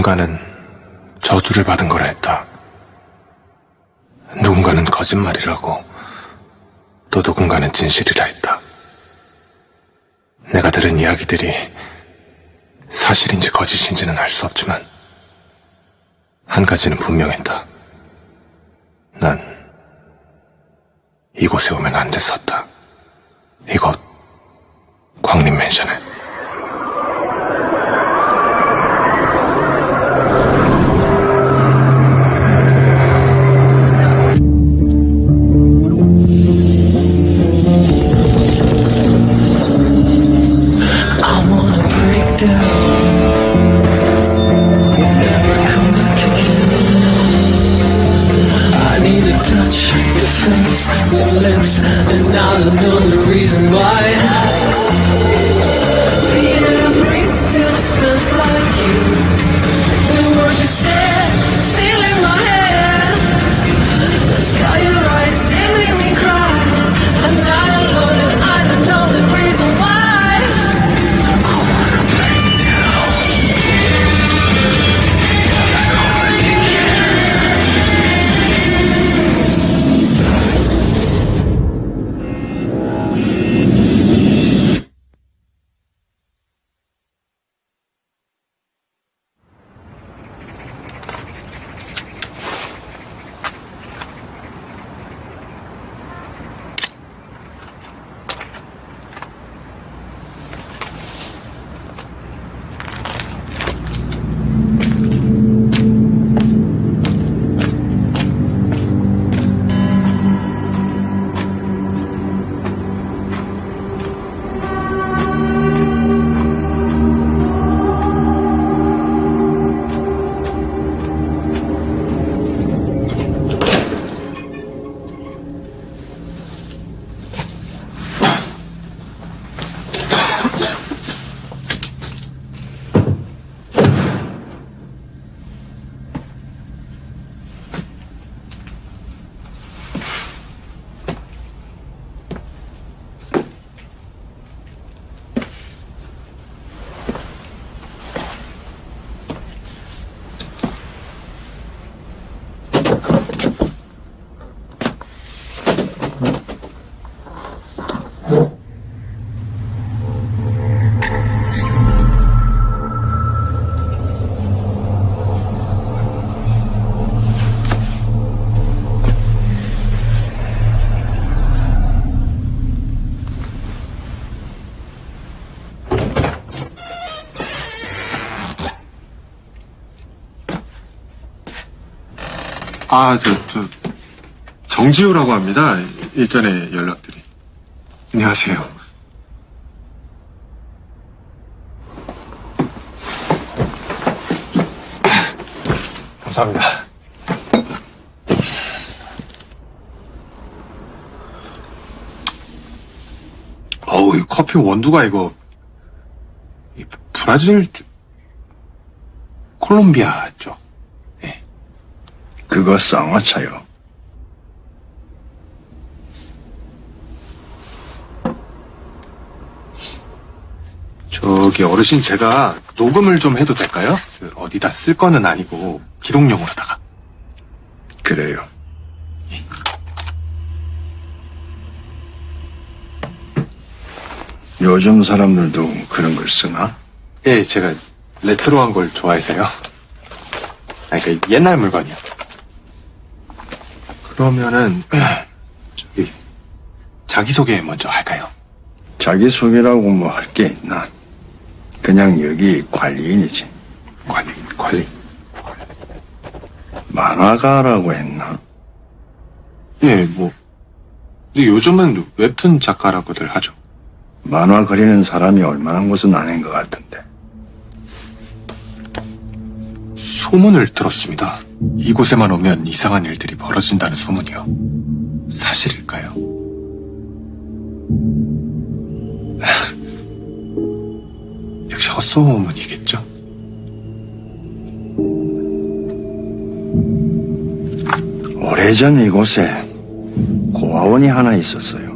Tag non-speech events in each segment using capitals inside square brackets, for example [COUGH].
누군가는 저주를 받은 거라 했다. 누군가는 거짓말이라고, 또 누군가는 진실이라 했다. 내가 들은 이야기들이 사실인지 거짓인지는 알 수 없지만, 한 가지는 분명했다. 난 이곳에 오면 안 됐었다. 이곳, 광림맨션에. 아, 저, 저, 정지우라고 합니다. 일전에 연락드린. 안녕하세요. 감사합니다. 어우, 이 커피 원두가 이거, 이 브라질, 쪽- 콜롬비아 쪽. 그거 쌍화차요. 저기 어르신 제가 녹음을 좀 해도 될까요? 그 어디다 쓸 거는 아니고 기록용으로다가. 그래요. 요즘 사람들도 그런 걸 쓰나? 예, 제가 레트로한 걸 좋아해서요. 아니, 그 옛날 물건이요. 그러면은 [CLEARS THROAT] 저기 자기소개 먼저 할까요? 자기소개라고 뭐 할 게 있나? 그냥 여기 관리인이지. 관리, 관리. 만화가라고 했나? 예, 뭐. 근데 요즘은 웹툰 작가라고들 하죠. 만화 그리는 사람이 얼마나 것은 아닌 것 같은데. 소문을 들었습니다. 이곳에만 오면 이상한 일들이 벌어진다는 소문이요. 사실일까요? [LAUGHS] 역시 헛소문이겠죠? 오래전 이곳에 고아원이 하나 있었어요.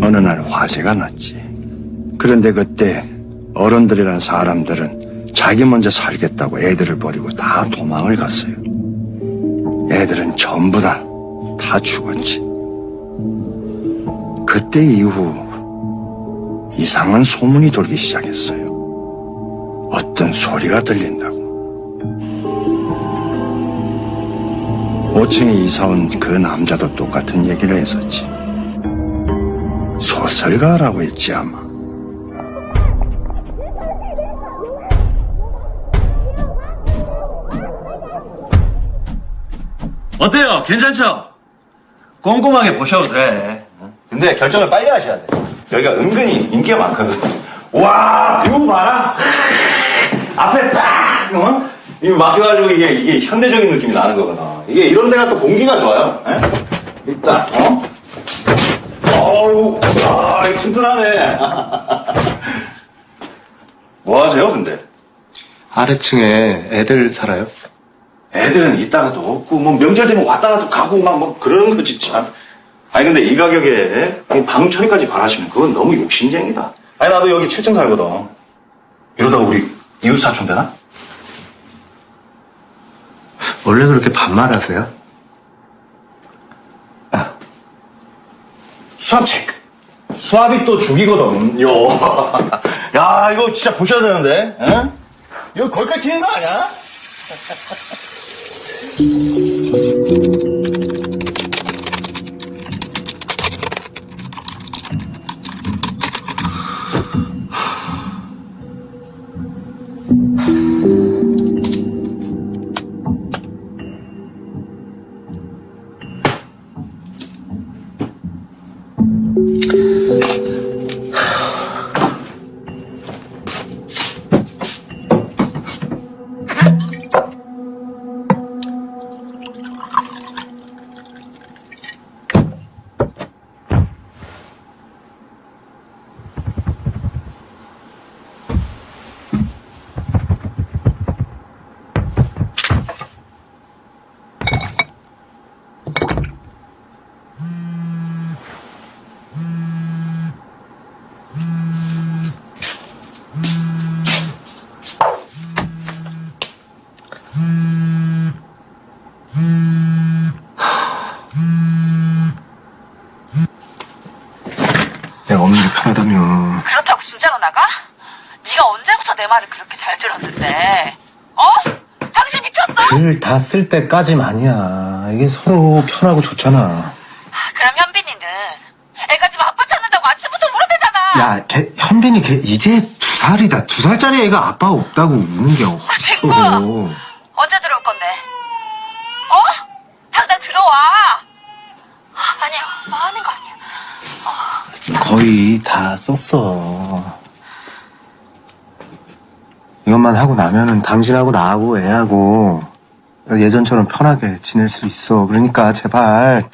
어느 날 화재가 났지. 그런데 그때 어른들이란 사람들은 자기 먼저 살겠다고 애들을 버리고 다 도망을 갔어요. 애들은 전부 다, 다 죽었지. 그때 이후 이상한 소문이 돌기 시작했어요. 어떤 소리가 들린다고. 5층에 이사 온 그 남자도 똑같은 얘기를 했었지. 소설가라고 했지 아마. 어때요? 괜찮죠? 꼼꼼하게 보셔도 돼. 근데 결정을 빨리 하셔야 돼. 여기가 은근히 인기가 많거든. 와, view 봐라. 앞에 딱, 어? 이거 막혀가지고 이게, 이게 현대적인 느낌이 나는 거거든. 이게 이런 데가 또 공기가 좋아요. 예? 일단, 어? 어우, 아, 이거 튼튼하네. [LAUGHS] 뭐 하세요, 근데? 아래층에 애들 살아요? 애들은 있다가도 없고 뭐 명절 되면 왔다가도 가고 막 뭐 그러는 거지 참. 아니 근데 이 가격에 이방 처리까지 바라시면 그건 너무 욕심쟁이다. 아니 나도 여기 7층 살거든. 이러다가 우리 이웃 사촌 되나? 원래 그렇게 반말하세요? 수압 체크. 수압이 또 죽이거든. 요. [LAUGHS] 야 이거 진짜 보셔야 되는데. 에? 이거 거기까지 튀는 거 아니야? [LAUGHS] 내가 쓸 때까지만이야. 이게 서로 편하고 좋잖아. 아, 그럼 현빈이는 애가 지금 아빠 찾는다고 아침부터 울어대잖아. 야, 걔, 현빈이 걔 이제 두 살이다. 두 살짜리 애가 아빠 없다고 우는 게 어딨어. 됐고요. 언제 들어올 건데? 어? 당장 들어와. 아, 아니야, 뭐 하는 거 아니야. 어. 거의 다 썼어. 이것만 하고 나면은 당신하고 나하고 애하고 예전처럼 편하게 지낼 수 있어. 그러니까 제발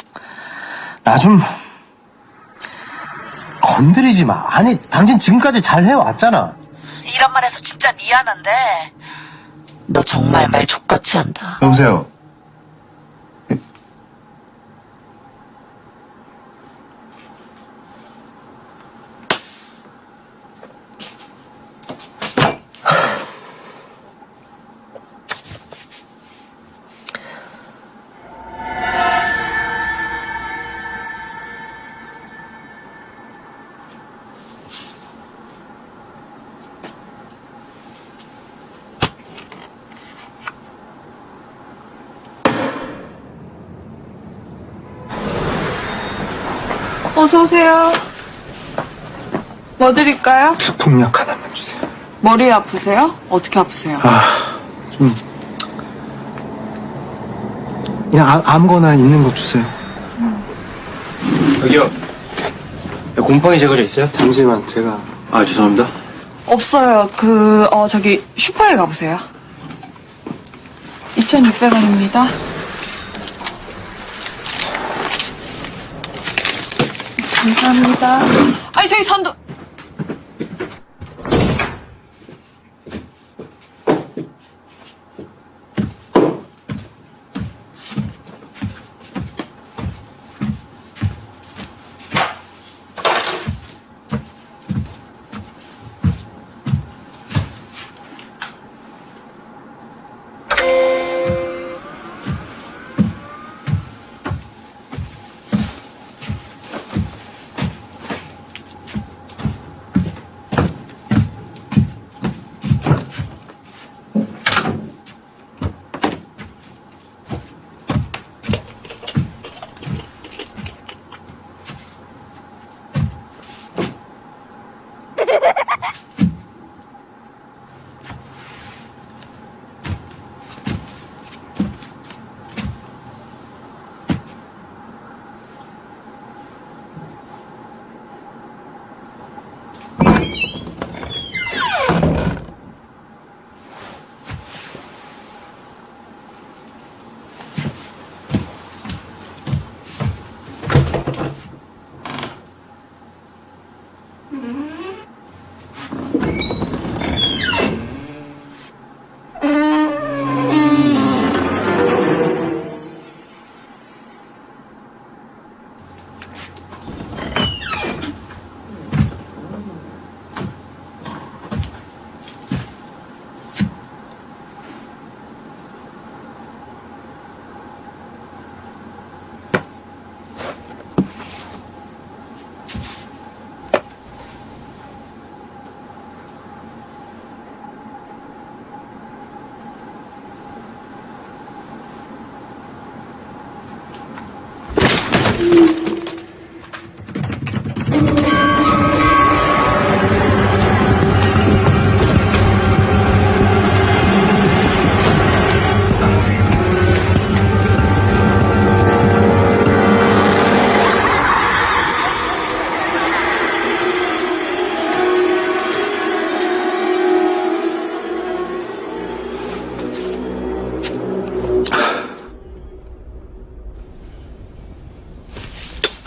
나 좀 건드리지 마. 아니 당신 지금까지 잘 해왔잖아. 이런 말 해서 진짜 미안한데 너 정말 말 족같이 한다. 여보세요. 어서 오세요. 뭐 드릴까요? 수풍약 하나만 주세요. 머리 아프세요? 어떻게 아프세요? 아, 좀 그냥 아, 아무거나 있는 거 주세요. 여기요. 곰팡이 제거제 있어요? 잠시만 제가 아, 죄송합니다. 없어요. 그, 어, 저기, 슈퍼에 가보세요. 2,600원입니다. 감사합니다. 아니, 저기 선도.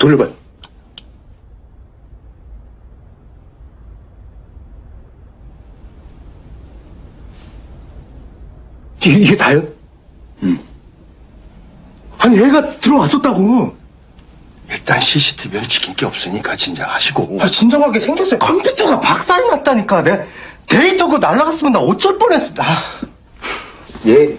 돌려봐요. 이게, 이게 다요? 응. 아니, 애가 들어왔었다고. 일단 CCTV는 지킨 게 없으니까 진정하시고. 아, 진정하게 생겼어요. 컴퓨터가 박살이 났다니까. 내 데이터 그거 날라갔으면 나 어쩔 뻔했어. 아. 얘,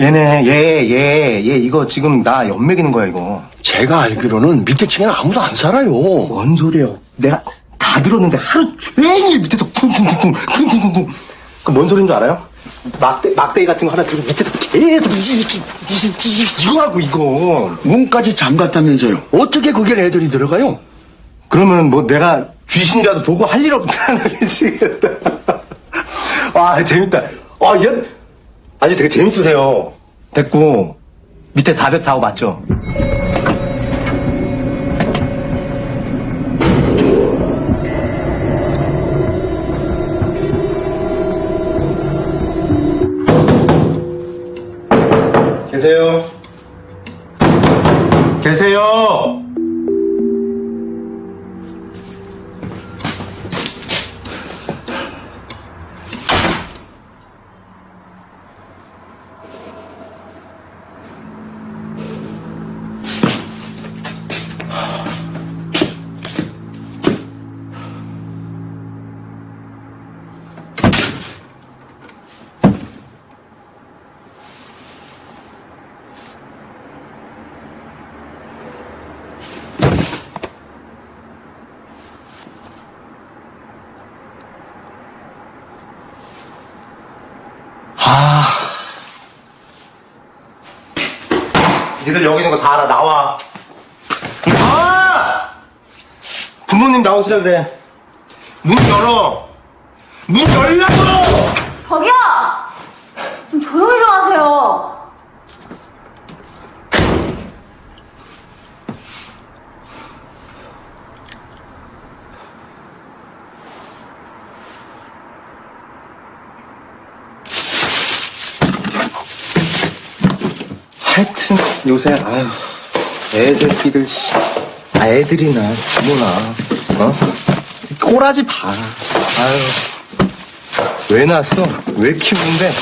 얘네, 얘, 얘, 얘, 이거 지금 나 연맥이는 거야, 이거. 제가 알기로는 밑에 층에는 아무도 안 살아요. 뭔 소리예요? 내가 다 들었는데 하루 종일 밑에서 쿵쿵쿵쿵 쿵쿵쿵쿵 그뭔 소리인 줄 알아요? 막대, 막대기 같은 거 하나 들고 밑에서 계속 이- 이거 하고 이거 문까지 잠갔다면서요. 어떻게 거길 애들이 들어가요? 그러면 뭐 내가 귀신이라도 보고 할 일 없다는 [LAUGHS] 거지 와 재밌다 아, 이 아주, 아주 되게 재밌으세요 됐고 밑에 404호 맞죠? 계세요? 계세요? 나오시라 그래. 문 열어. 문 열라고! 저기요! 좀 조용히 좀 하세요. 하여튼 요새 아유 애들 끼들 씨. 아 애들이나 부모나 어? 꼬라지 봐. 아유. 왜 낳았어? 왜 키우는데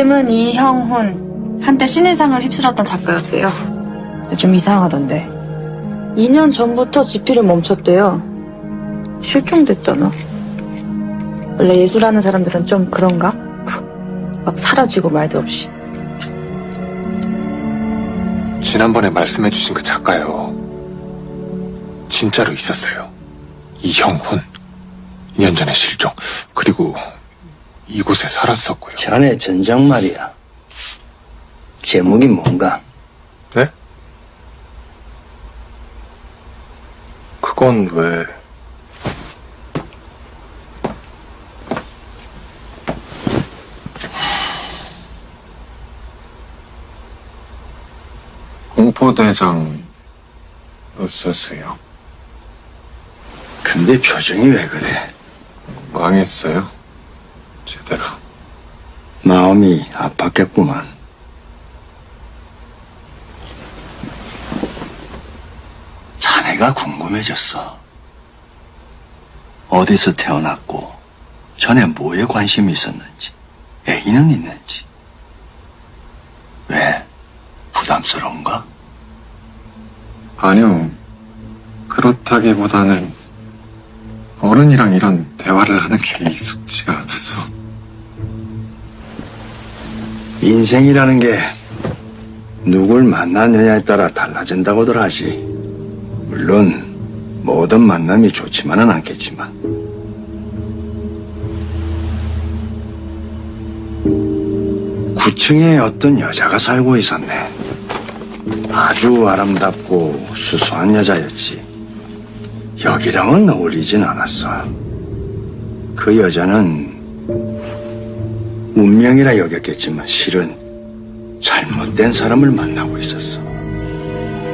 이름은 이형훈. 한때 신인상을 휩쓸었던 작가였대요. 좀 이상하던데. 2년 전부터 집필을 멈췄대요. 실종됐잖아. 원래 예술하는 사람들은 좀 그런가? 막 사라지고 말도 없이. 지난번에 말씀해주신 그 작가요. 진짜로 있었어요. 이형훈. 2년 전에 실종. 그리고 이곳에 살았었고요. 자네 전작 말이야. 제목이 뭔가? 네? 그건 왜... 공포대장이었었어요. 근데 표정이 왜 그래? 망했어요. 제대로. 마음이 아팠겠구만. 자네가 궁금해졌어. 어디서 태어났고, 전에 뭐에 관심이 있었는지, 애인은 있는지. 왜? 부담스러운가? 아니요. 그렇다기보다는 어른이랑 이런 대화를 하는 게 익숙지가 않아서. 인생이라는 게 누굴 만나느냐에 따라 달라진다고들 하지. 물론 모든 만남이 좋지만은 않겠지만. 구층에 어떤 여자가 살고 있었네. 아주 아름답고 수수한 여자였지. 여기랑은 어울리진 않았어. 그 여자는 운명이라 여겼겠지만 실은 잘못된 사람을 만나고 있었어.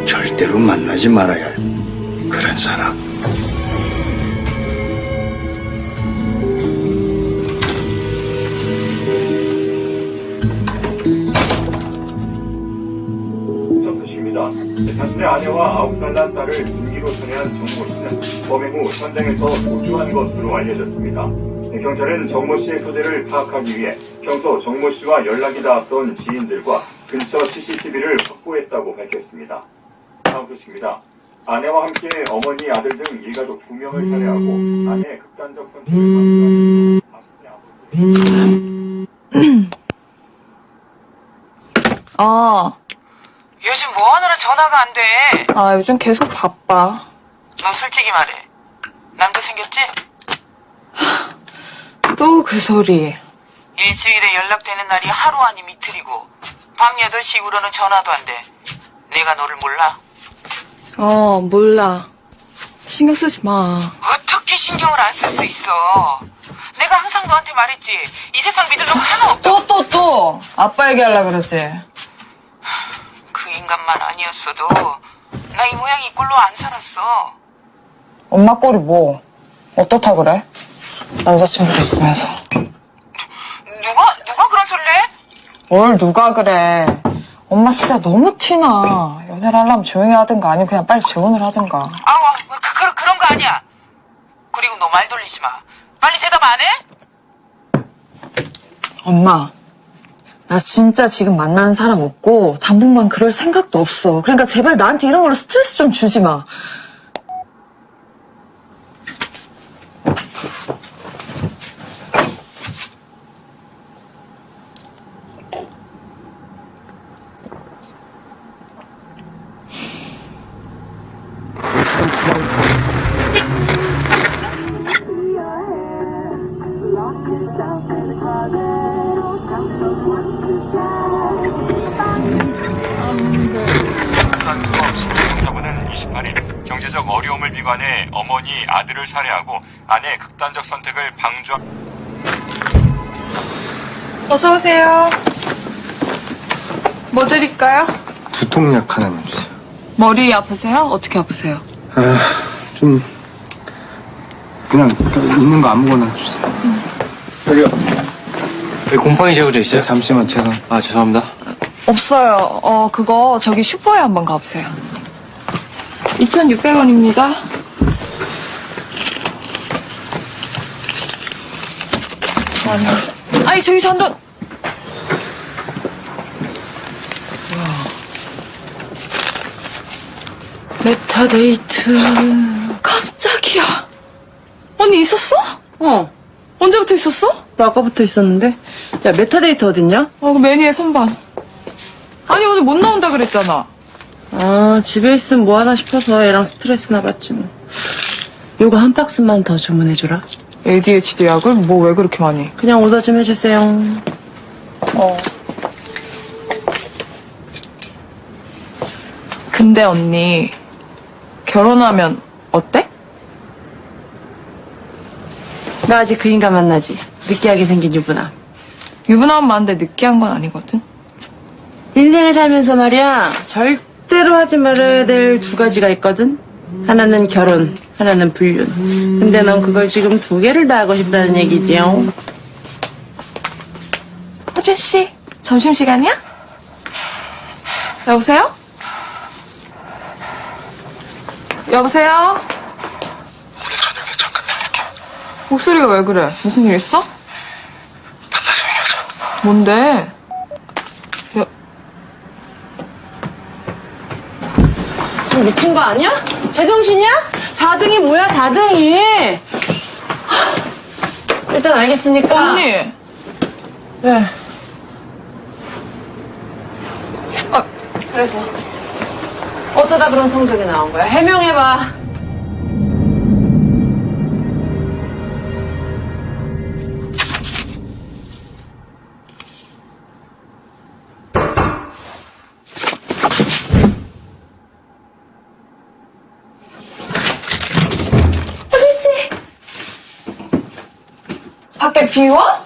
절대로 만나지 말아야 할 그런 사람. 아내와 아홉 살난 딸을 등기로 전해한 정모 씨는 범행 후 현장에서 도주한 것으로 알려졌습니다. 경찰은 정모 씨의 소재를 파악하기 위해 평소 정모 씨와 연락이 닿았던 지인들과 근처 CCTV를 확보했다고 밝혔습니다. 다음 소식입니다. 아내와 함께 어머니, 아들 등 일가족 두 명을 살해하고 아내의 극단적 선택을 방조한 아, 요즘 뭐 하느라 전화가 안 돼? 아, 요즘 계속 바빠. 너 솔직히 말해. 남자 생겼지? 또 그 소리. 일주일에 연락되는 날이 하루 아니면 이틀이고 밤 8시 이후로는 전화도 안 돼. 내가 너를 몰라? 어, 몰라. 신경 쓰지 마. 어떻게 신경을 안 쓸 수 있어? 내가 항상 너한테 말했지. 이 세상 믿을 놈 하나 없다. 또, 또, 또! 아빠 얘기하려고 그러지. 그 인간만 아니었어도 나 이 모양 이 꼴로 안 살았어. 엄마 꼴이 뭐? 어떻다 그래? 남자친구도 있으면서. 누가 누가 그런 소리를 해? 뭘 누가 그래. 엄마 진짜 너무 티나. 연애를 하려면 조용히 하든가 아니면 그냥 빨리 재혼을 하든가. 아우 그, 그, 그런 거 아니야. 그리고 너 말 돌리지 마. 빨리 대답 안 해? 엄마, 나 진짜 지금 만나는 사람 없고 당분간 그럴 생각도 없어. 그러니까 제발 나한테 이런 걸로 스트레스 좀 주지 마. 아들을 살해하고 아내의 극단적 선택을 방조한 어서 오세요. 뭐 드릴까요? 두통약 하나만 주세요. 머리 아프세요? 어떻게 아프세요? 아, 좀 그냥 있는 거 아무거나 주세요. 여기요. 여기 곰팡이 제거제 있어요? 잠시만 제가 아, 죄송합니다. 없어요. 어, 그거 저기 슈퍼에 한번 가보세요. 2,600원입니다. 아니, 아니 저기 잔돈. 메타데이트. 깜짝이야. 언니 있었어? 어. 언제부터 있었어? 나 아까부터 있었는데. 야, 메타데이트 어딨냐? 아, 그 메뉴의 선반. 아니, 오늘 못 나온다 그랬잖아. 아, 집에 있으면 뭐하나 싶어서 애랑 스트레스나 받지 뭐. 요거 한 박스만 더 주문해줘라. ADHD 약을 뭐 왜 그렇게 많이? 그냥 오더 좀 해주세요. 어. 근데 언니, 결혼하면 어때? 나 아직 그 인간 만나지. 느끼하게 생긴 유부남. 유부남 많은데 느끼한 건 아니거든? 인생을 살면서 말이야, 절대로 하지 말아야 될 두 가지가 있거든? 하나는 결혼, 하나는 불륜. 근데 넌 그걸 지금 두 개를 다 하고 싶다는 얘기지요? 호준 씨, 점심시간이야? 여보세요? 여보세요? 오늘 저녁에 잠깐 들릴게. 목소리가 왜 그래? 무슨 일 있어? 만나서 얘기하자. 뭔데? 여, 지금 미친 거 아니야? 제정신이야? 4등이 뭐야, 4등이! 일단 알겠으니까. 언니! 왜? 어, 그래서. 어쩌다 그런 성적이 나온 거야? 해명해봐. 밖에 비 와?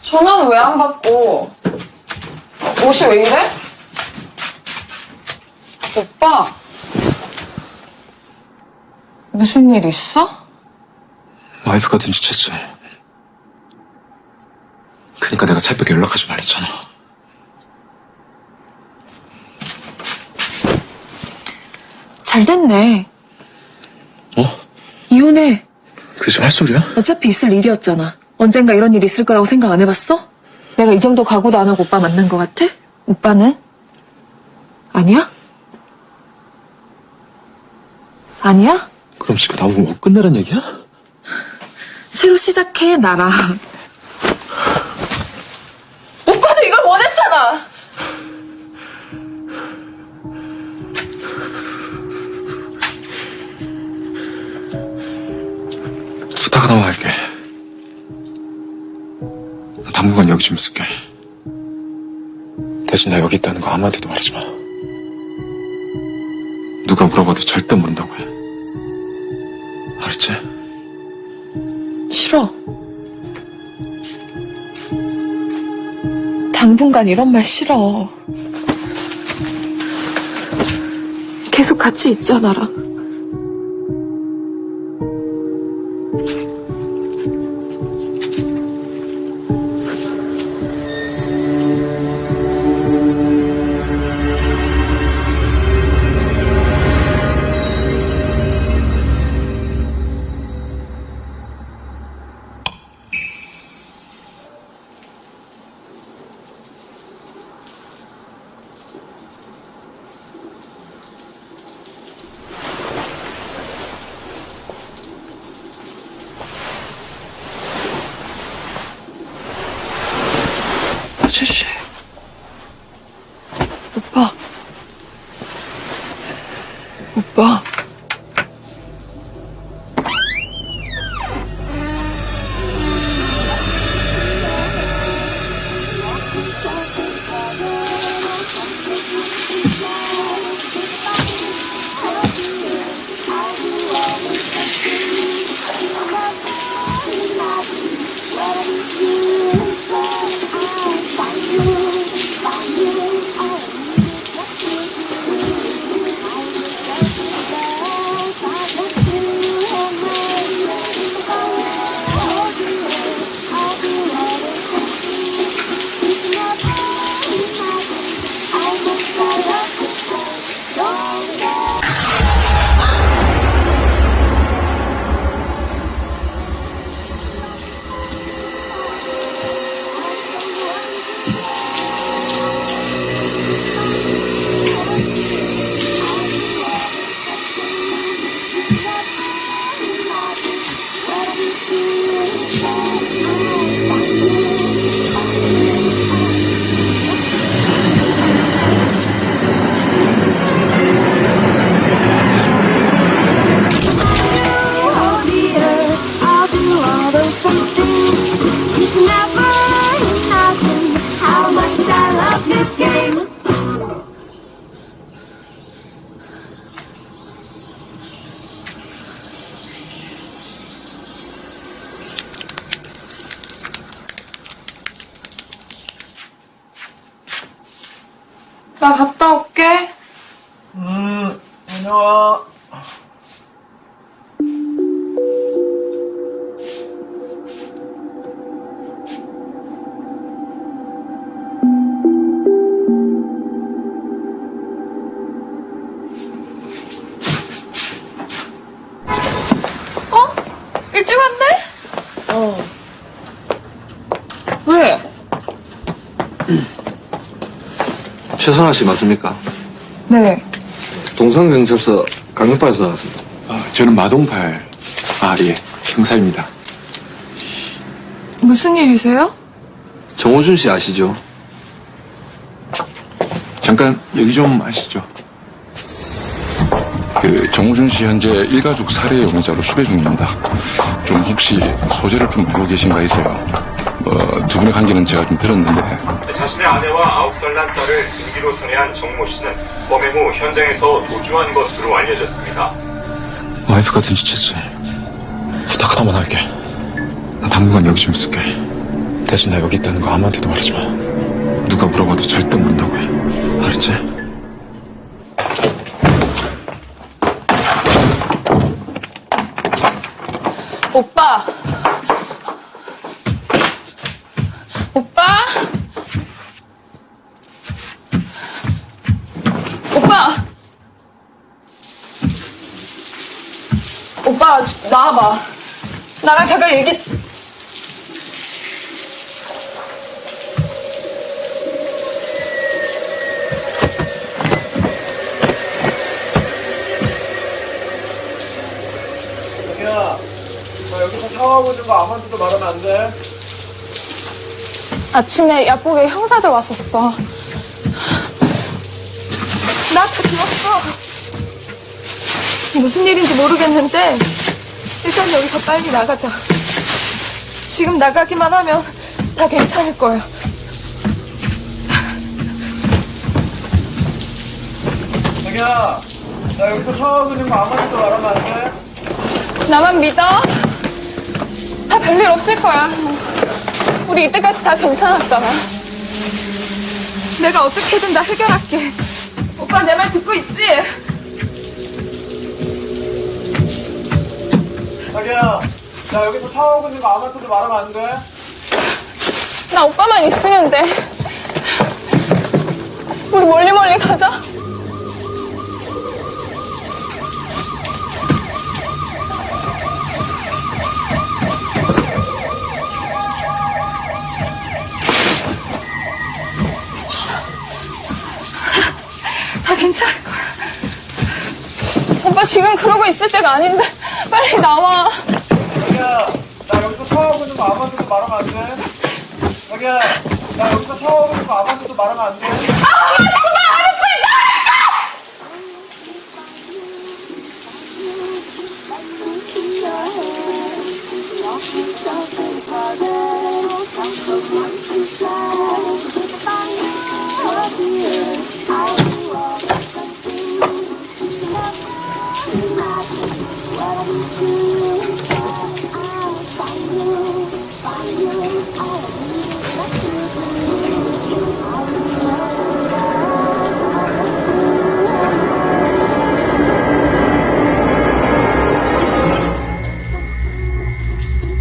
전화는 왜 안 받고? 옷이 왜 이래? 오빠. 무슨 일 있어? 와이프가 눈치챘어. 그니까 내가 새벽에 연락하지 말랬잖아. 잘 됐네. 어? 이혼해. 그게 지금 할 소리야? 어차피 있을 일이었잖아. 언젠가 이런 일이 있을 거라고 생각 안 해봤어? 내가 이 정도 각오도 안 하고 오빠 만난 거 같아? 오빠는? 아니야? 아니야? 그럼 지금 나보고 뭐 끝내란 얘기야? 새로 시작해, 나랑. 오빠도 이걸 원했잖아! 하나만 할게. 나 당분간 여기 좀 있을게. 대신 나 여기 있다는 거 아무한테도 말하지 마. 누가 물어봐도 절대 모른다고 해. 알았지? 싫어. 당분간 이런 말 싫어. 계속 같이 있자, 나랑. 최선아 씨 맞습니까? 네. 동산경찰서 강력파에서 나왔습니다. 아, 저는 마동팔. 아, 예. 형사입니다. 무슨 일이세요? 정호준 씨 아시죠? 잠깐 여기 좀 하시죠. 그 정우준 씨 현재 일가족 살해 용의자로 수배 중입니다. 좀 혹시 소재를 좀 알고 계신가 해서요. 어, 두 분의 관계는 제가 좀 들었는데 자신의 아내와 아홉 살난 딸을 등기로 살해한 정모 씨는 범행 후 현장에서 도주한 것으로 알려졌습니다. 와이프가 눈치챘어. 부탁 하나만 할게. 나 당분간 여기 좀 있을게. 대신 나 여기 있다는 거 아무한테도 말하지 마. 누가 물어봐도 절대 모른다고 해. 알았지? 오빠. 나와봐. 나랑 잠깐 얘기. 자기야, 나 여기서 샤워하고 있는 거 아무한테도 말하면 안 돼. 아침에 약국에 형사들 왔었어. 나한테 들었어. 무슨 일인지 모르겠는데 일단 여기서 빨리 나가자. 지금 나가기만 하면 다 괜찮을 거야. 자기야, 나 여기서 샤워하고 있는 거 아무한테도 말하면 안 돼. 나만 믿어. 다 별일 없을 거야. 우리 이때까지 다 괜찮았잖아. 내가 어떻게든 다 해결할게. 오빠 내 말 듣고 있지? 자기야, 나 여기서 샤워하고 있는 거 아무한테도 말하면 안 돼. 나 오빠만 있으면 돼. 우리 멀리 멀리 가자. 다 괜찮을 거야. 오빠 지금 그러고 있을 때가 아닌데 빨리 나와. 자기야, 나 여기서 샤워하고 있는 거 아무한테도 말하면 안 돼. 자기야, 나 여기서 샤워하고 있는 거 아무한테도 말하면 안 돼.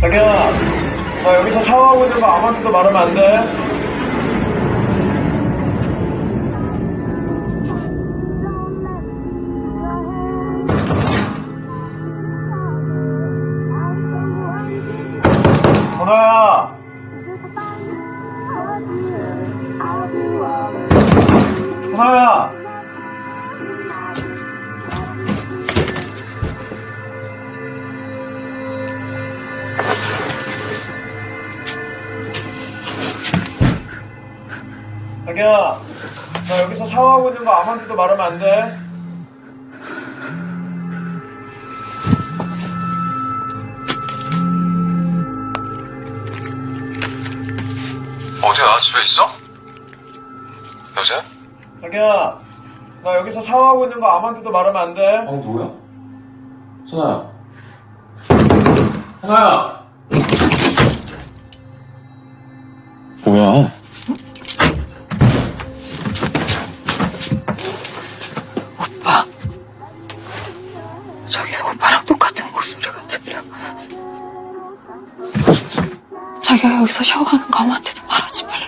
자기야, 나 여기서 샤워하고 있는 거 아무한테도 말하면 안 돼. 거 아무한테도 말하면 안 돼. 어디야? 집에 있어? 여보세요? 자기야, 나 여기서 샤워하고 있는 거 아무한테도 말하면 안 돼. 아니 누구야? 선아야 선아야 뭐야?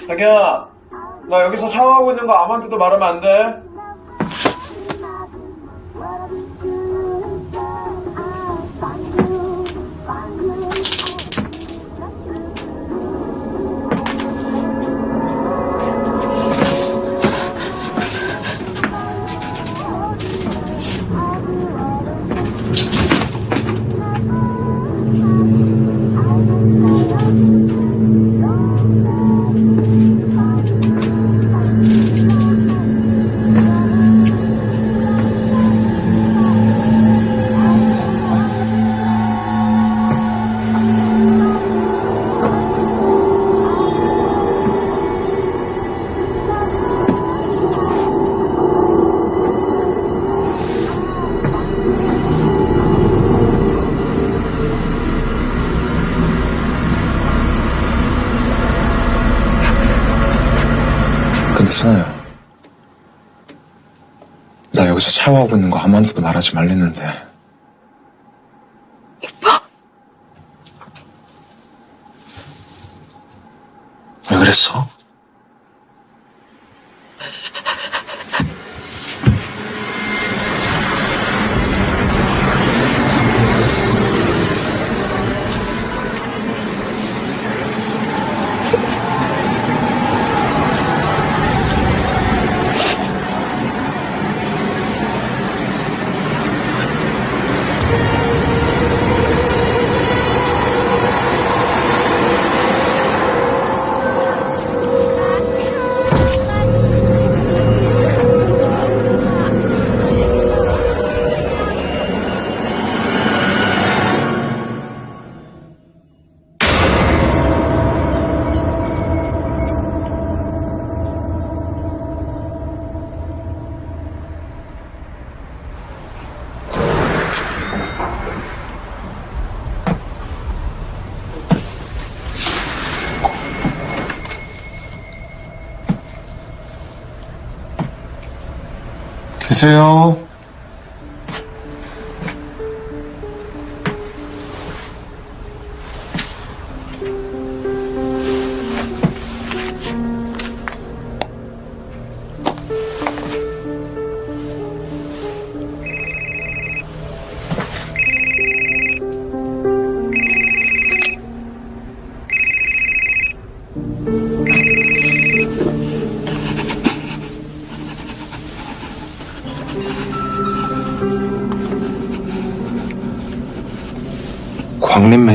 자기야, 나 여기서 샤워하고 있는 거 아무한테도 말하면 안 돼. 선아야. 나 여기서 샤워하고 있는 거 아무한테도 말하지 말랬는데. 왜 그랬어? 계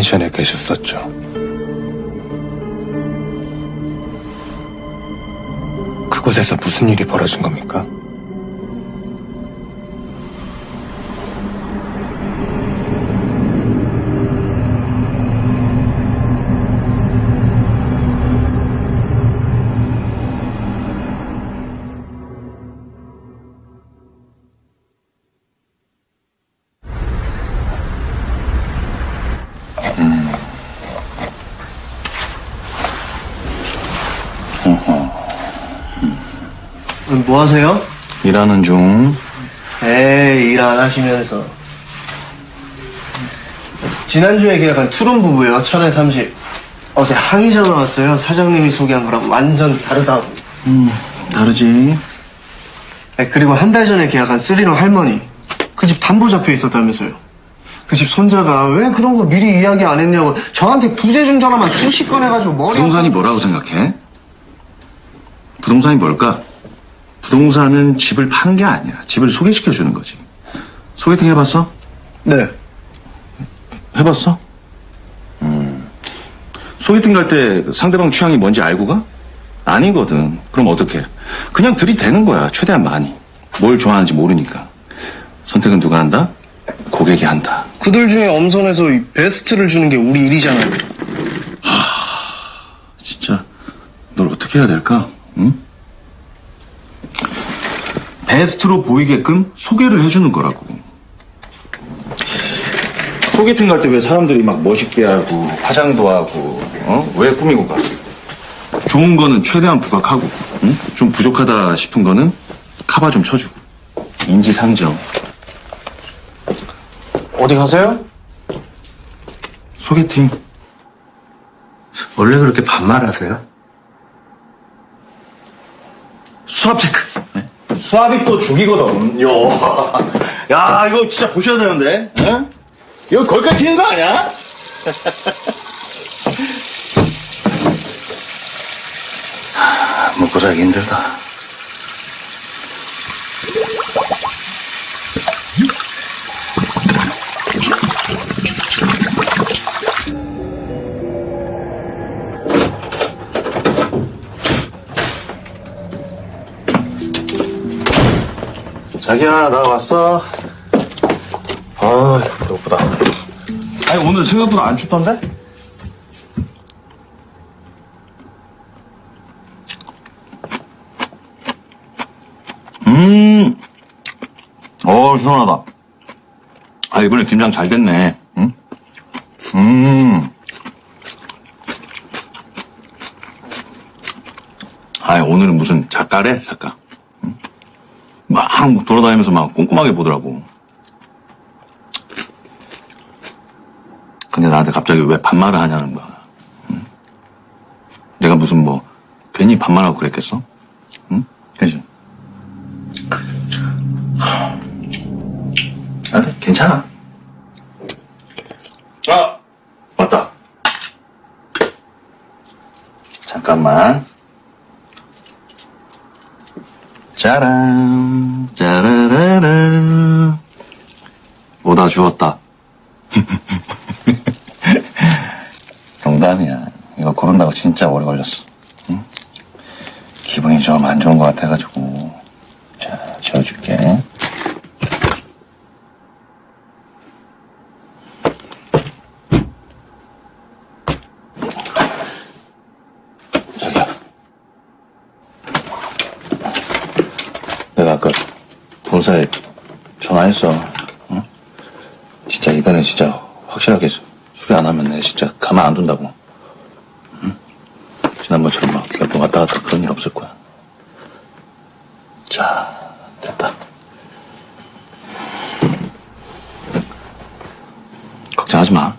맨션에 계셨었죠. 그곳에서 무슨 일이 벌어진 겁니까? 하세요? 일하는 중. 에이 일 안 하시면서 지난주에 계약한 투룸 부부요 천에 30 어제 항의 전화 왔어요 사장님이 소개한 거랑 완전 다르다고 음, 다르지. 네, 그리고 한 달 전에 계약한 쓰리룸 할머니 그 집 담보 잡혀 있었다면서요 그 집 손자가 왜 그런 거 미리 이야기 안 했냐고 저한테 부재중 전화만 수십 건 해가지고 머리 부동산이 뭐라고 생각해? 부동산이 뭘까? 부동산은 집을 파는 게 아니야. 집을 소개시켜 주는 거지. 소개팅 해봤어? 네. 해봤어? 음. 소개팅 갈 때 상대방 취향이 뭔지 알고 가? 아니거든. 그럼 어떡해? 그냥 들이대는 거야. 최대한 많이. 뭘 좋아하는지 모르니까. 선택은 누가 한다? 고객이 한다. 그들 중에 엄선해서 이 베스트를 주는 게 우리 일이잖아요 진짜 널 어떻게 어떻게 해야 될까? 응? 베스트로 보이게끔 소개를 해주는 거라고. 소개팅 갈 때 왜 사람들이 막 멋있게 하고 화장도 하고 어? 왜 꾸미고 가? 좋은 거는 최대한 부각하고 응? 좀 부족하다 싶은 거는 카바 좀 쳐주고 인지상정 어디 가세요? 소개팅 원래 그렇게 반말하세요? 수압 체크 네? 수압이 또 죽이거든 요. 야 이거 진짜 보셔야 되는데 응? 이거 거기까지 튀는 거 아니야? [LAUGHS] 아, 먹고 살기 힘들다 자기야 나 왔어 아 배고프다 아니 오늘 생각보다 안 춥던데? 음, 어 시원하다. 아 이번에 김장 잘 됐네. 응? 음. 아 오늘은 무슨 작가래 작가. 응? 막 돌아다니면서 막 꼼꼼하게 보더라고. 근데 나한테 갑자기 왜 반말을 하냐는 거야. 응? 내가 무슨 뭐 괜히 반말하고 그랬겠어? 응? 그지? 아, 괜찮아. 아, 맞다. 잠깐만. 짜란, 짜라라란. 오다 주웠다. [LAUGHS] 농담이야. 이거 고른다고 진짜 오래 걸렸어. 응? 기분이 좀 안 좋은 것 같아가지고. 자, 지워줄게. 자기야. 내가 아까 본사에 전화했어. 응? 진짜 이번에 진짜 확실하게 수리 안 하면 내 진짜 가만 안 둔다고. 응? 지난번처럼 막 몇 번 왔다 갔다 그런 일 없을 거야. 자, 됐다. 걱정하지 마.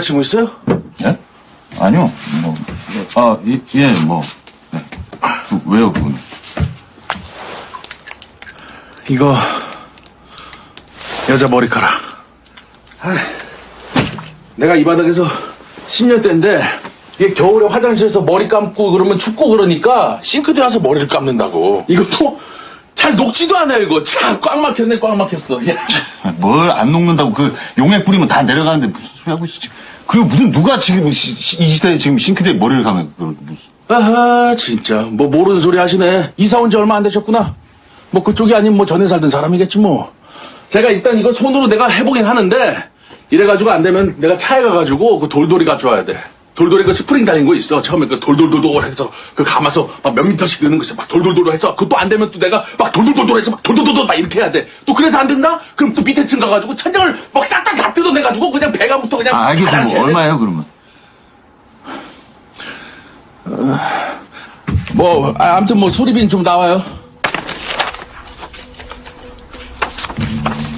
여자친구 있어요? 예? 아니요. 뭐, 아, 예, 예 뭐. 네. 그, 왜요, 그분? 이거, 여자 머리카락. 아이, 내가 이 바닥에서 10년째인데, 이게 겨울에 화장실에서 머리 감고 그러면 춥고 그러니까 싱크대 와서 머리를 감는다고. 이것도 잘 녹지도 않아요, 이거. 참, 꽉 막혔네, 꽉 막혔어. 야. 뭘 안 녹는다고 그 용액 뿌리면 다 내려가는데 무슨 소리 하고 있어 지금. 그리고 무슨 누가 지금 시- 시- 이 시대에 지금 싱크대에 머리를 감면 그걸 무슨. 아하, 진짜. 뭐 모르는 소리 하시네. 이사 온 지 얼마 안 되셨구나. 뭐 그쪽이 아닌 뭐 전에 살던 사람이겠지 뭐. 제가 일단 이거 손으로 내가 해보긴 하는데 이래가지고 안 되면 내가 차에 가가지고 그 돌돌이 가져와야 돼. 돌돌이 그 스프링 달린 거 있어. 처음에 그 돌돌돌돌 해서 그 감아서 막 몇 미터씩 넣는 거 있어. 막 돌돌돌 해서 그것도 안 되면 또 내가 막 돌돌돌돌 해서 막 돌돌돌돌 막 이렇게 해야 돼. 또 그래서 안 된다? 그럼 또 밑에 층 가가지고 천장을 막 싹 다 다 뜯어내가지고 그냥 배관부터 그냥 아, 이게 다 그럼. 얼마예요, 그러면? 뭐 아, 아무튼 뭐 수리비는 좀 나와요.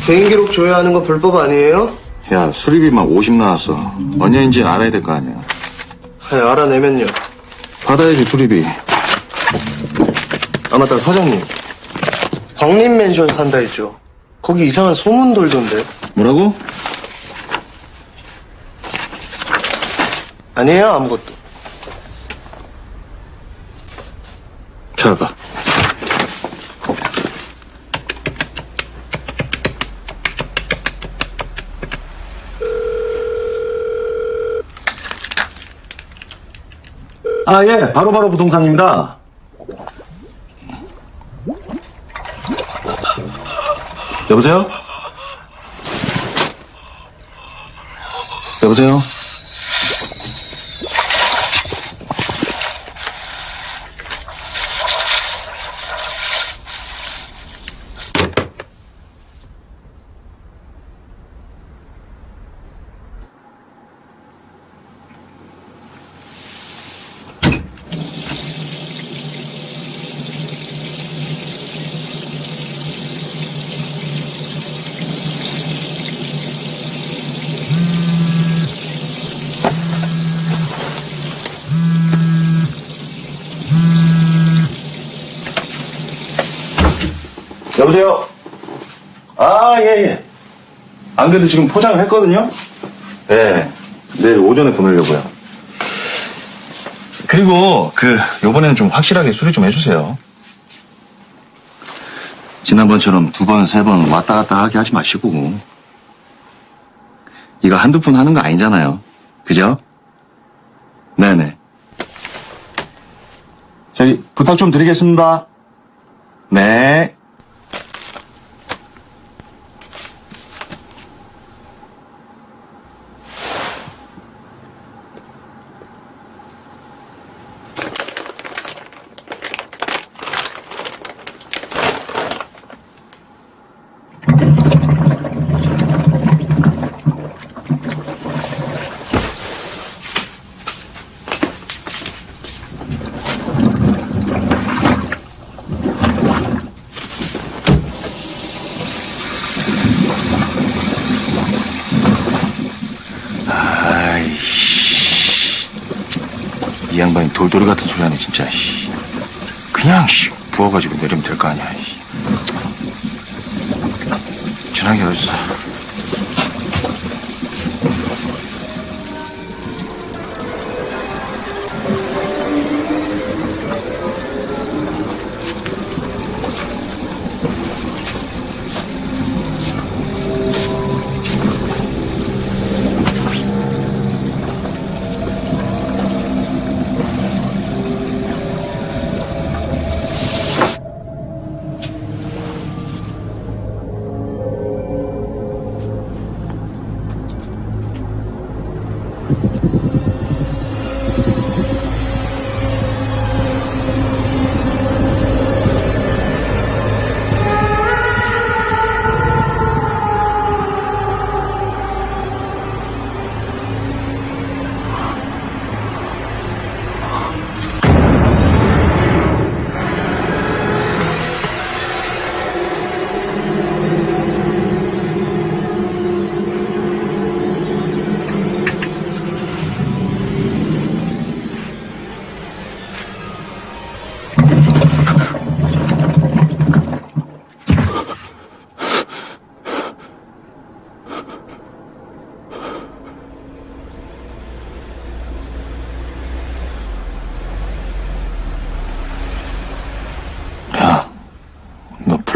개인 기록 조회하는 거 불법 아니에요? 야, 수리비만 50 나왔어. 언제인지 알아야 될 거 아니야. 아, 알아내면요. 받아야지, 수리비. 아 맞다 사장님. 광림 맨션 산다 했죠. 거기 이상한 소문 돌던데. 뭐라고? 아니에요 아무것도. 켜봐. 아, 예, 바로 바로 부동산입니다. 여보세요? 여보세요? 여보세요? 아, 예, 예. 안 그래도 지금 포장을 했거든요? 네. 내일 오전에 보내려고요. 그리고, 그, 요번에는 좀 확실하게 수리 좀 해주세요. 지난번처럼 두 번, 세 번 왔다 갔다 하게 하지 마시고. 이거 한두 푼 하는 거 아니잖아요. 그죠? 네네. 저기, 부탁 좀 드리겠습니다. 네.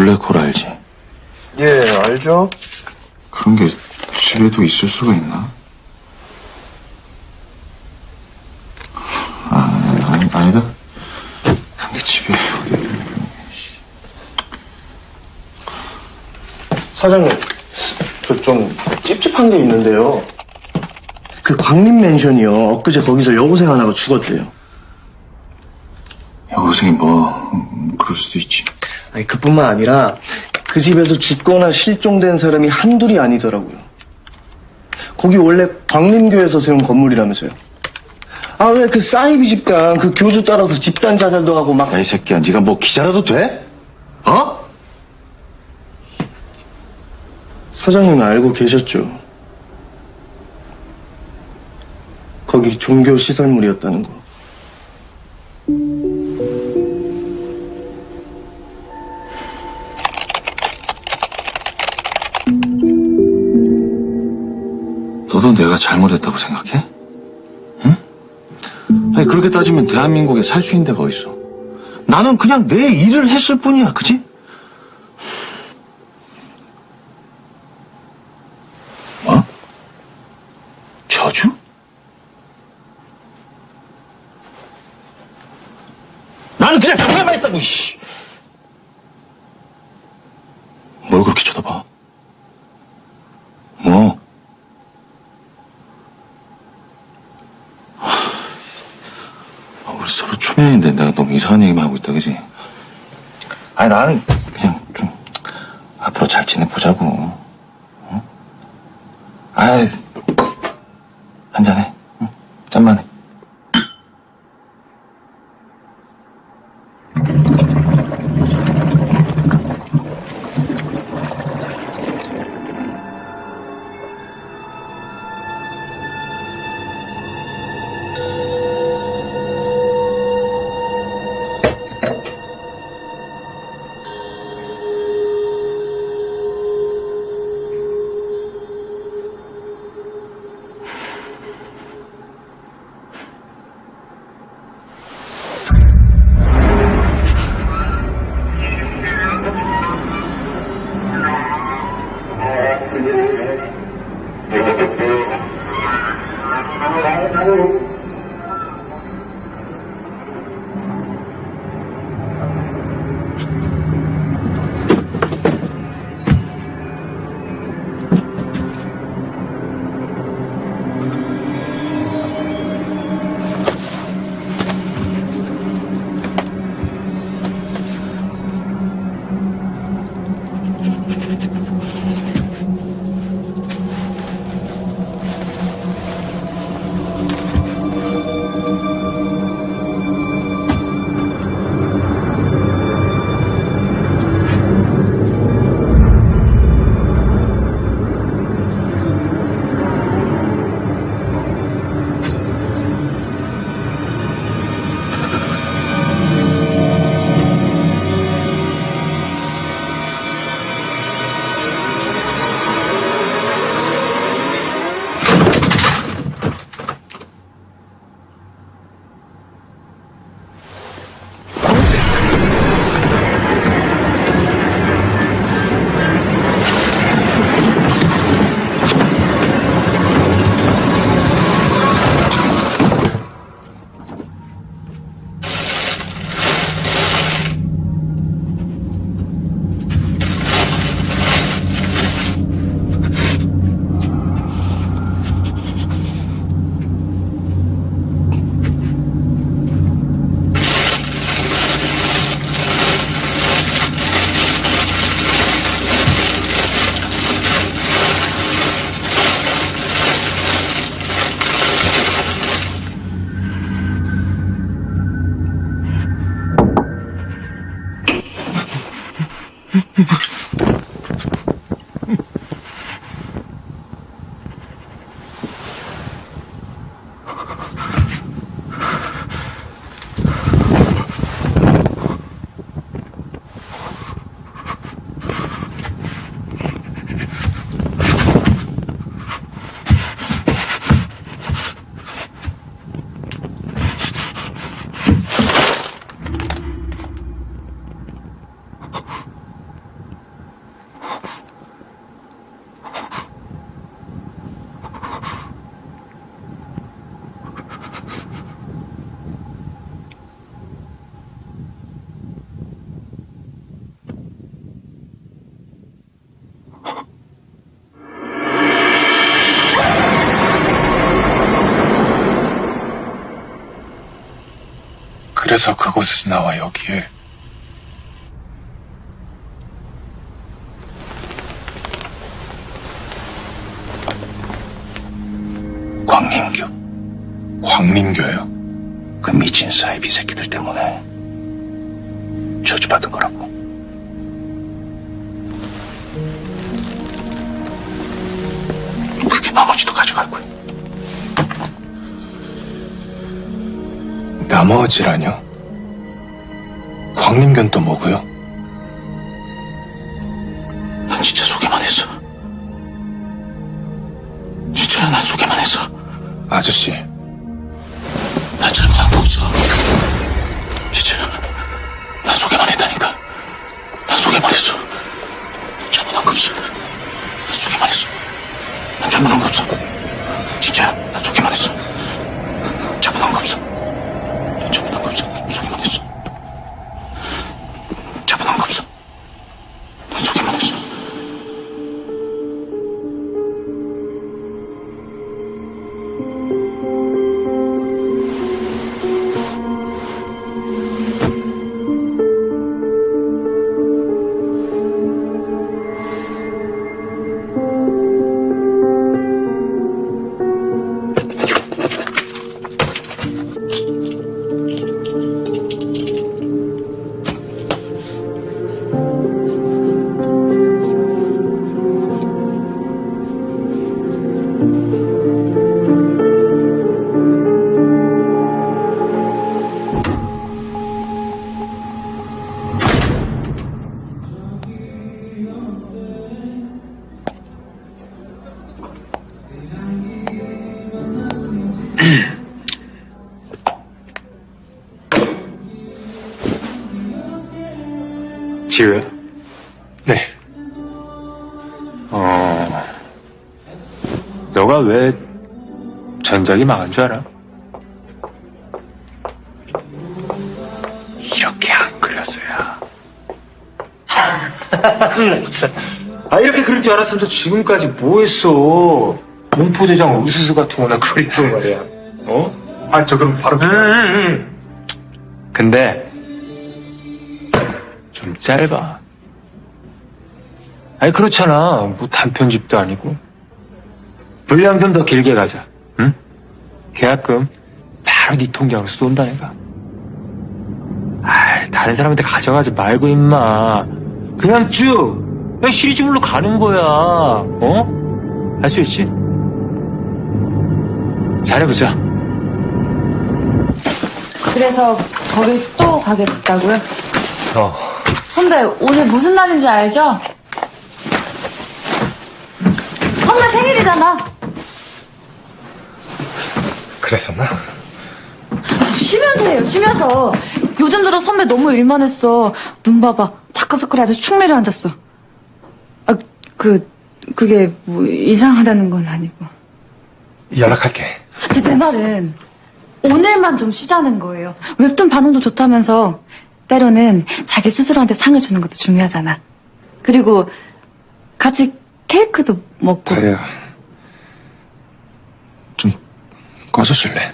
블랙홀 알지? 예, 알죠? 그런 게 집에도 있을 수가 있나? 아, 아니, 아니다. 그런 게 집에 어디 사장님, 저 좀 찝찝한 게 있는데요. 그 광림 맨션이요. 엊그제 거기서 여고생 하나가 죽었대요. 여고생이 뭐, 음, 그럴 수도 있지. 아니, 그뿐만 아니라 그 집에서 죽거나 실종된 사람이 한둘이 아니더라고요. 거기 원래 광림교에서 세운 건물이라면서요. 아, 왜 그 사이비 집단, 그 교주 따라서 집단 자살도 하고 막. 야, 이 새끼야, 네가 뭐 기자라도 돼? 어? 사장님이 알고 계셨죠? 거기 종교 시설물이었다는 거. 내가 잘못했다고 생각해? 응? 아니, 그렇게 따지면 대한민국에 살 수 있는 데가 어딨어? 나는 그냥 내 일을 했을 뿐이야, 그지? 뭐? 저주? 나는 그냥 정해만 했다고, 씨! 뭘 그렇게 쳐다봐? 뭐? 아, 우리 서로 초면인데 내가 너무 이상한 얘기만 하고 있다, 그지? 아니, 나는 그냥 좀 앞으로 잘 지내보자고. 응? 아이, 그래서 그곳에서 나와 여기에 나머지라뇨? 광림교는 또 뭐고요? 난 진짜 소개만 했어. 진짜야, 난 소개만 했어. 아저씨, 전작이 망한 줄 알아? 이렇게 안 그렸어야. [LAUGHS] 아, 이렇게 그릴 줄 알았으면 저 지금까지 뭐 했어? 공포대장 우수수 같은 거나 그리고 말이야. 어? 아, 저 그럼 바로. 응, 응, 응. 근데, 좀 짧아. 아니, 그렇잖아. 뭐 단편집도 아니고. 분량 좀 더 길게 가자. 응? 계약금 바로 네 통장으로 쏜다, 내가. 아이, 다른 사람한테 가져가지 말고, 임마. 그냥 쭉! 그냥 시리즈물로 가는 거야. 어? 할 수 있지? 잘해보자. 그래서 거기 또 가게 됐다고요? 어. 선배 오늘 무슨 날인지 알죠? 선배 생일이잖아. 그랬었나? 쉬면서 해요. 쉬면서. 요즘 들어 선배 너무 일만 했어. 눈 봐봐. 다크서클에 아주 축 내려앉았어. 아, 그 그게 뭐 이상하다는 건 아니고. 연락할게. 제내 말은 오늘만 좀 쉬자는 거예요. 웹툰 반응도 좋다면서 때로는 자기 스스로한테 상을 주는 것도 중요하잖아. 그리고 같이 케이크도 먹고. 다혜야. 좀 꺼져줄래?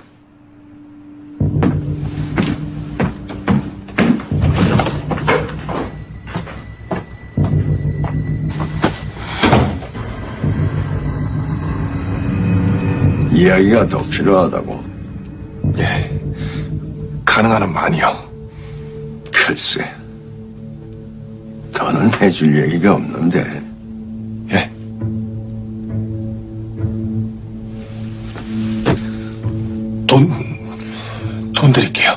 이야기가 더 필요하다고. 예. 가능한 한 많이요. 글쎄. 더는 해줄 얘기가 없는데. 돈, 돈 드릴게요.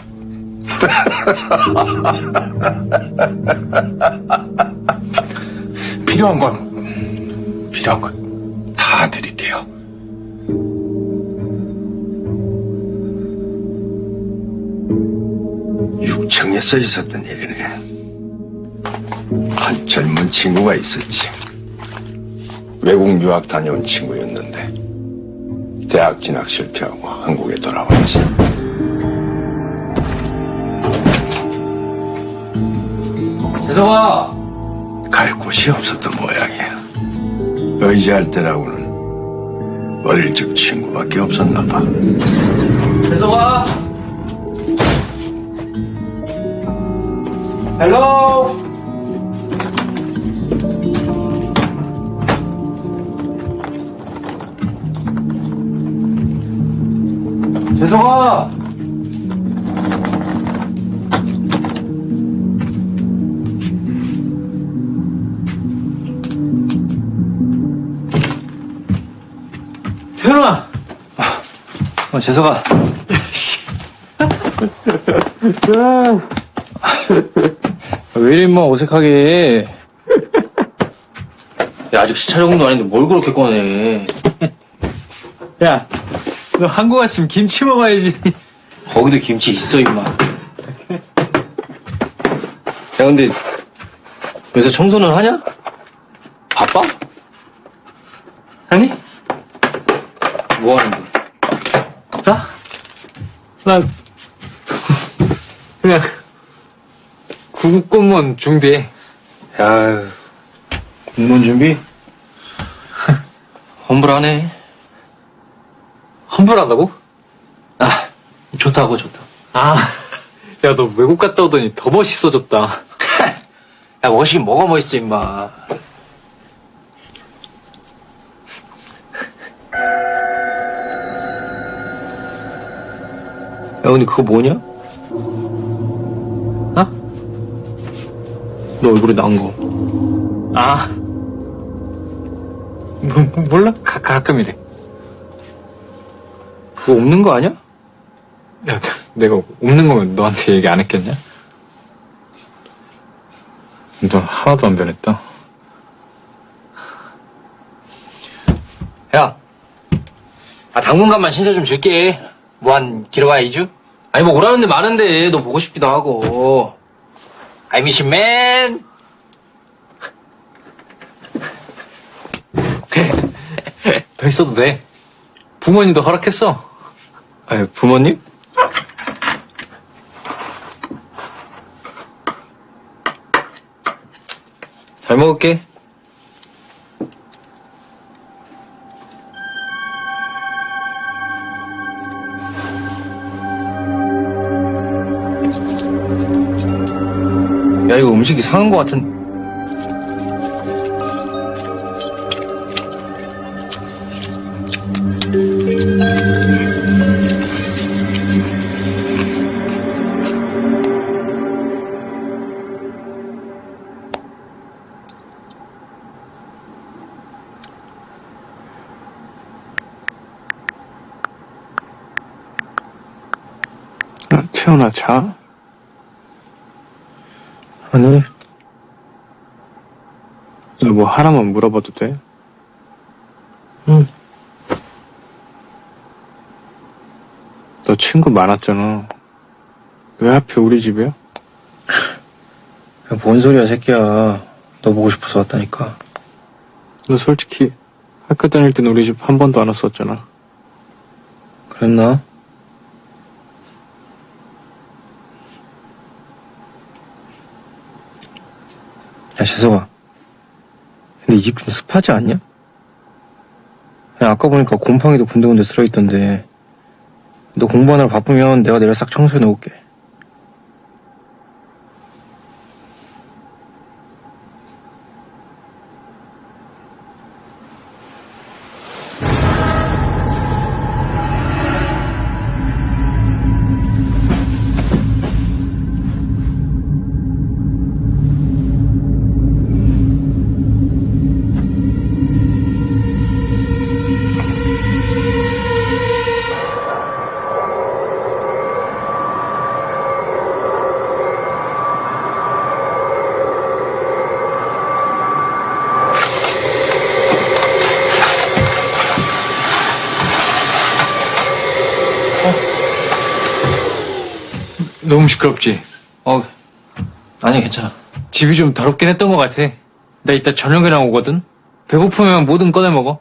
[LAUGHS] 필요한 건, 필요한 건 다 드릴게요. 육청에 써 있었던 일이네. 한 젊은 친구가 있었지. 외국 유학 다녀온 친구였는데, 대학 진학 실패하고 한국에 돌아왔지. 재성아! 갈 곳이 없었던 모양이야. 의지할 때라고는 어릴 적 친구밖에 없었나 봐. 재성아! 헬로. 재성아. 태연아. 어, 재석아. 왜 이래, 임마, 어색하게. 야, 아직 시차 적응도 아닌데 뭘 그렇게 꺼내. 야, 너 한국 왔으면 김치 먹어야지. 거기도 김치 있어, 임마. 야, 근데, 요새 청소는 하냐? 바빠? 아니? 뭐 하는데? 나? 나, [LAUGHS] 그냥, 구급 공무원 준비해. 야, 공무원 준비? [LAUGHS] 험불하네. 환불한다고? 아, 좋다고, 좋다. 아, [LAUGHS] 야, 너 외국 갔다 오더니 더 멋있어졌다. [LAUGHS] 야, 멋있긴 뭐가 멋있어, 임마. 야, 근데 그거 뭐냐? 어? 너 얼굴에 난 거. 아. 뭐, 몰라? 가, 가끔 이래. 그거 없는 거 아니야? 야, 내가 없는 거면 너한테 얘기 안 했겠냐? 너 하나도 안 변했다. 야, 아, 당분간만 신세 좀 줄게. 뭐 한 길어봐야 2주? 아니, 뭐 오라는 데 많은데, 너 보고 싶기도 하고. I miss you, man. 더 있어도 돼. 부모님도 허락했어. 아니, 부모님? 잘 먹을게. 야, 이거 음식 이 상한 것 같은. 자. 아니, 너뭐 하나만 물어봐도 돼? 응. 너 친구 많았잖아. 왜 하필 우리 집이야? 야, 뭔 소리야, 새끼야. 너 보고 싶어서 왔다니까. 너 솔직히 학교 다닐 땐 우리 집 한 번도 안 왔었잖아. 그랬나? 야, 재석아. 근데 이 집 좀 습하지 않냐? 야, 아까 보니까 곰팡이도 군데군데 들어있던데. 너 공부하느라 바쁘면 내가 내일 싹 청소해 놓을게. 시끄럽지? 어, 아니, 괜찮아. 집이 좀 더럽긴 했던 것 같아. 나 이따 저녁이랑 오거든? 배고프면 뭐든 꺼내 먹어.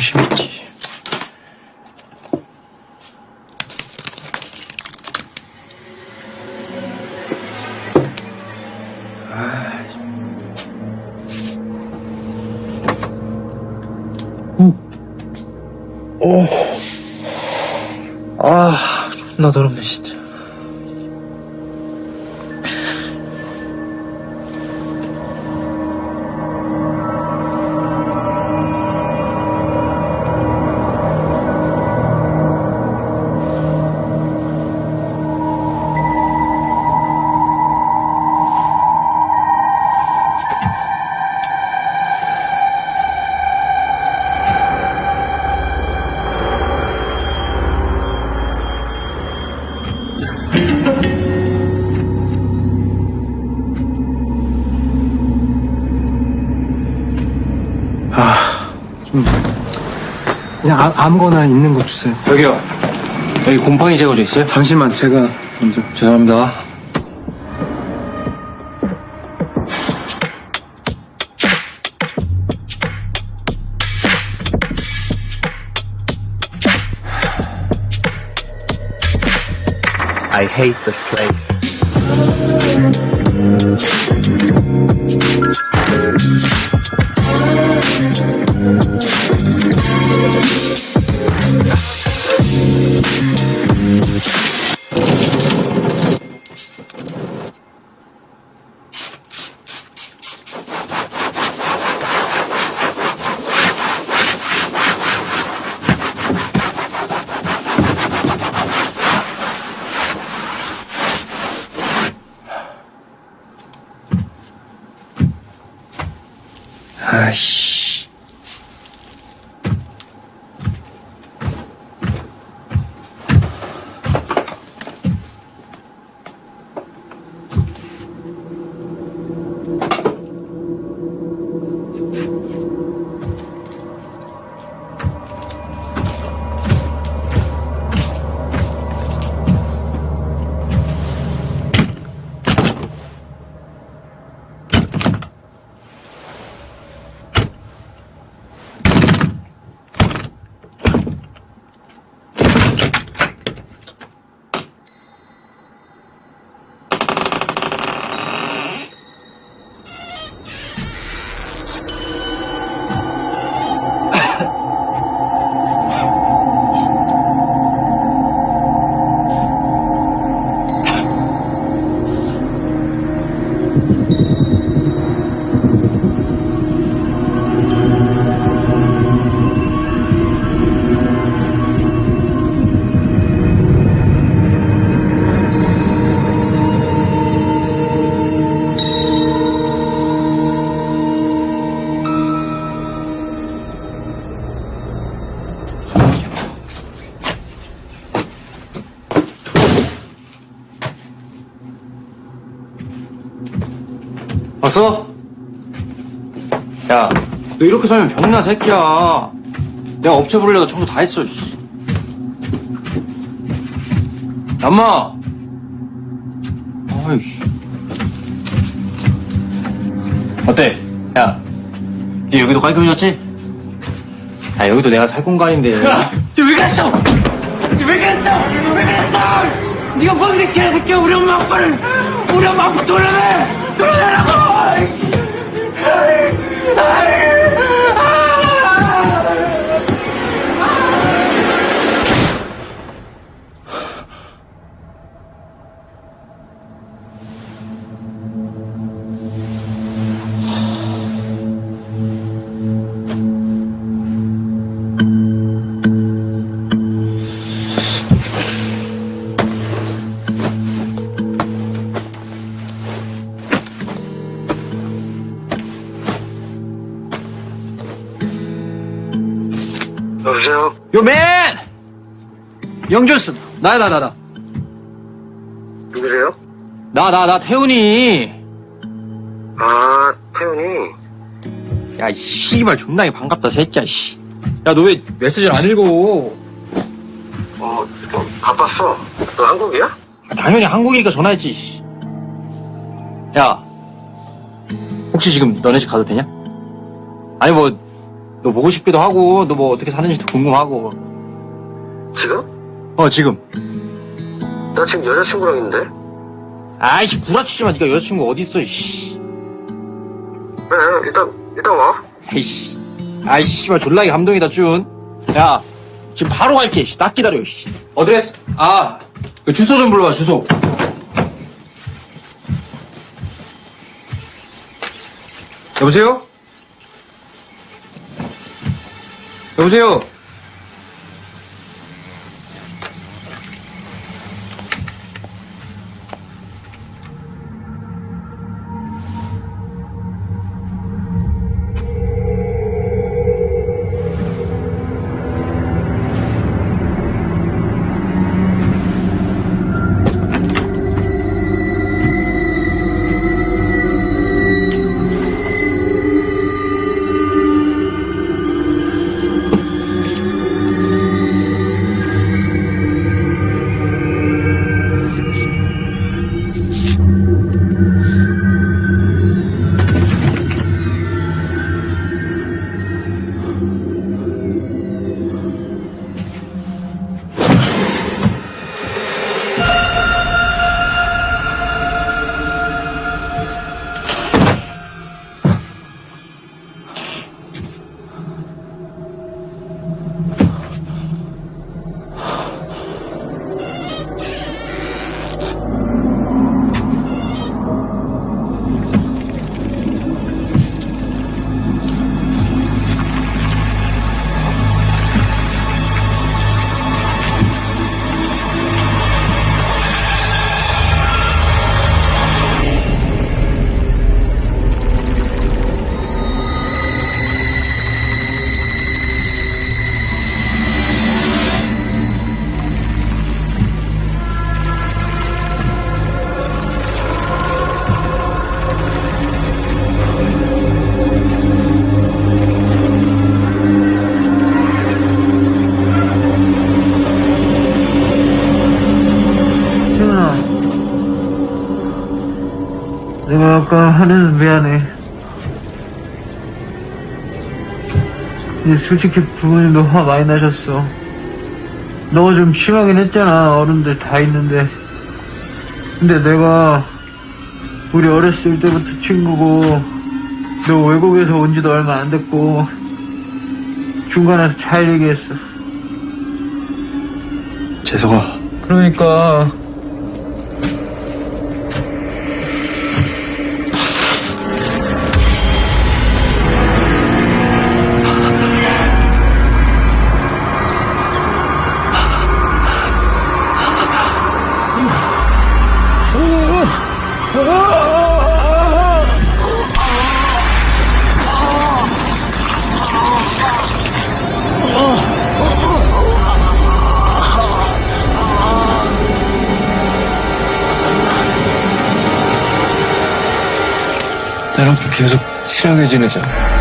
아이씨, 좀 심했지. 오. 아, 존나 더럽네, 진짜. 아, 아무거나 있는 거 주세요. 여기요. 여기 곰팡이 제거제 있어요? 잠시만 제가 먼저. 죄송합니다. I hate this place. 왔어? 야, 너 이렇게 살면 병나, 새끼야. 내가 업체 부르려다 청소 다 했어, 씨. 엄마! 아이씨. 어때? 야, 니 여기도 깔끔해졌지? 야, 여기도 내가 살 공간인데. 야, 왜 그랬어? 왜 그랬어? 왜 그랬어? 네가 뭔데 개새끼야 우리 엄마 아빠를 우리 엄마 아빠 돌려내 돌려내라고 나야, 나, 나, 나. 누구세요? 나, 나, 나, 태훈이. 아, 태훈이. 야, 이 씨발, 존나게 반갑다, 새끼야, 씨. 야, 너 왜 메시지를 안 읽어? 어, 좀 바빴어. 너 한국이야? 아, 당연히 한국이니까 전화했지, 씨. 야, 혹시 지금 너네 집 가도 되냐? 아니, 뭐, 너 보고 싶기도 하고 너 뭐 어떻게 사는지도 궁금하고. 지금? 어 지금. 나 지금 여자친구랑 있는데? 아이씨 구라치지 마. 네가 여자친구 어디 있어? 씨. 그래, 일단, 일단 와. 아이씨. 아이씨 씨발 졸라게 감동이다 준. 야 지금 바로 갈게. 씨. 딱 기다려. 씨. address. 아. 그 주소 좀 불러와 주소. 여보세요? 여보세요? 솔직히 부모님도 화 많이 나셨어. 너가 좀 심하긴 했잖아. 어른들 다 있는데. 근데 내가 우리 어렸을 때부터 친구고 너 외국에서 온 지도 얼마 안 됐고 중간에서 잘 얘기했어. 재석아. 그러니까 친하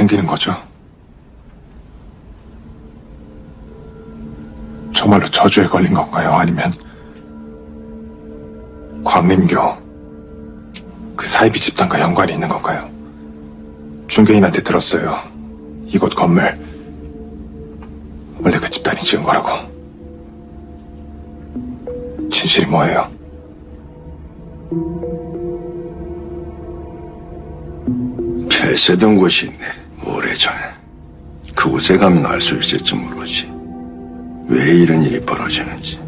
생기는 거죠? 정말로 저주에 걸린 건가요? 아니면 광림교 그 사이비 집단과 연관이 있는 건가요? 중개인한테 들었어요. 이곳 건물 원래 그 집단이 지은 거라고. 진실이 뭐예요? 폐쇄된 곳이 있네. 가면 알수 있을지 모르지. 왜 이런 일이 벌어지는지.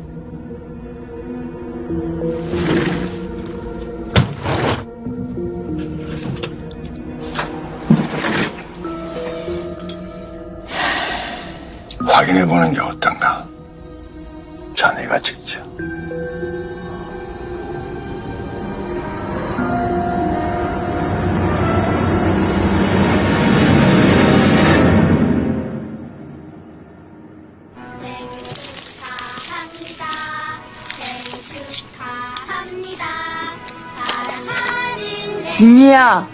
확인해보는 게 어떤가? 자네가 직접. 준이야,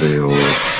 안녕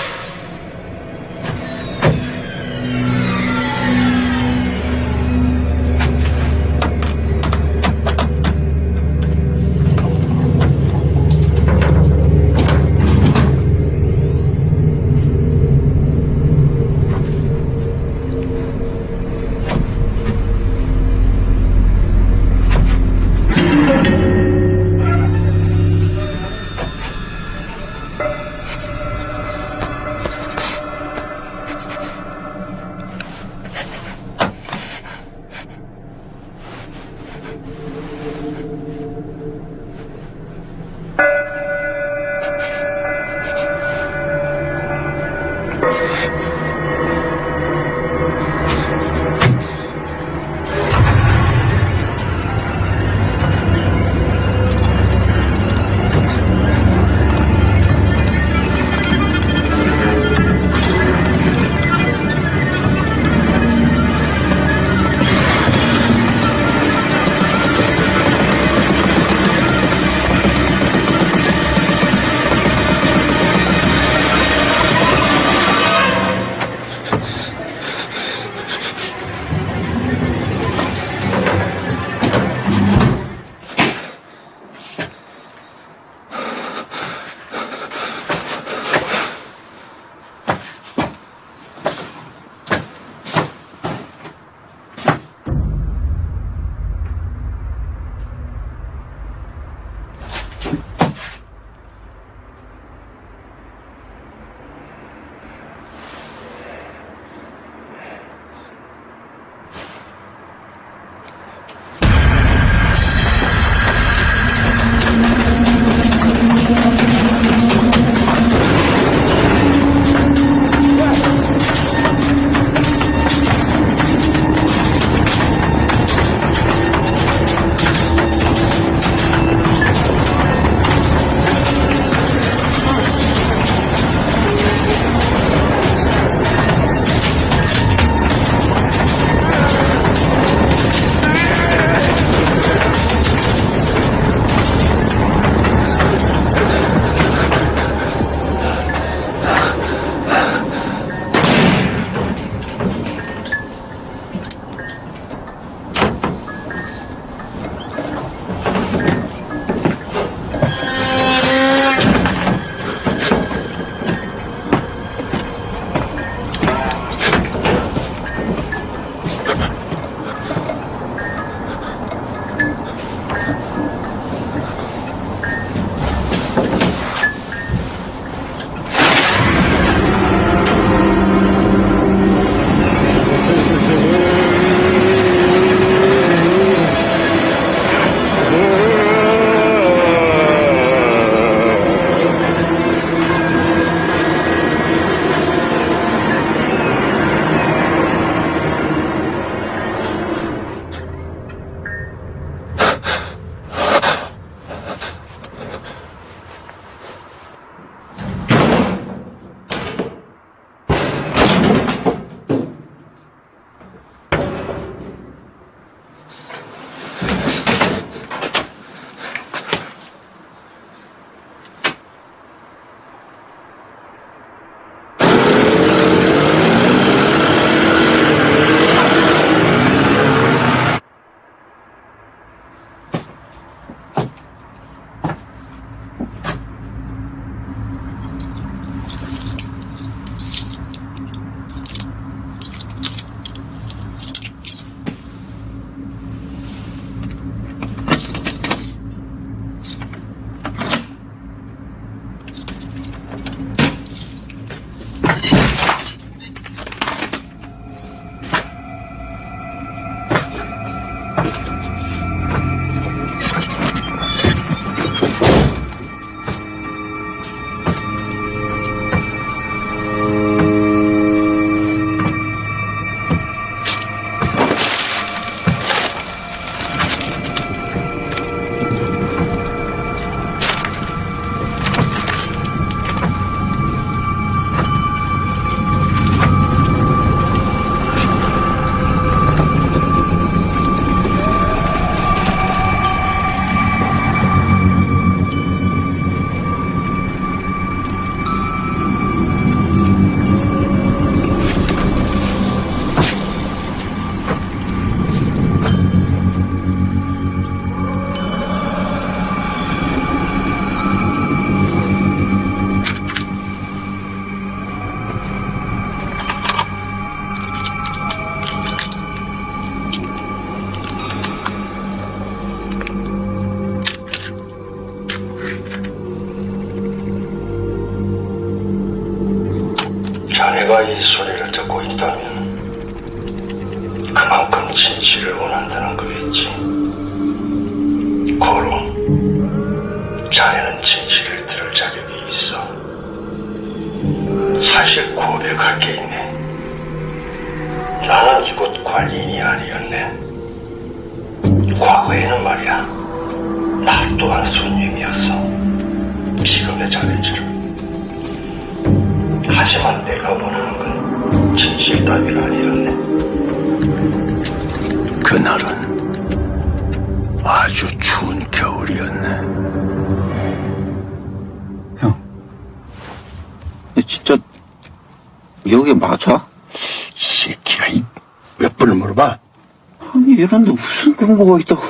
근거가 있다고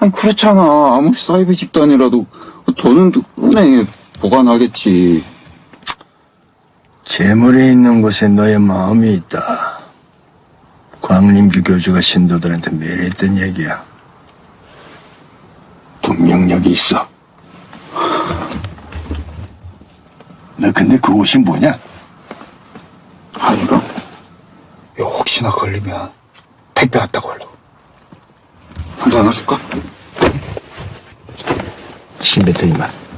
아니 그렇잖아 아무리 사이비 집단이라도 돈은 은행에 보관하겠지 재물이 있는 곳에 너의 마음이 있다. 광림규 교주가 신도들한테 매일 했던 얘기야. 분명 여기 있어. 너 근데 그 옷이 뭐냐? 아 이거 이거 혹시나 걸리면 택배 왔다고 하려고 한대 하나 줄까? 신뱉더니만.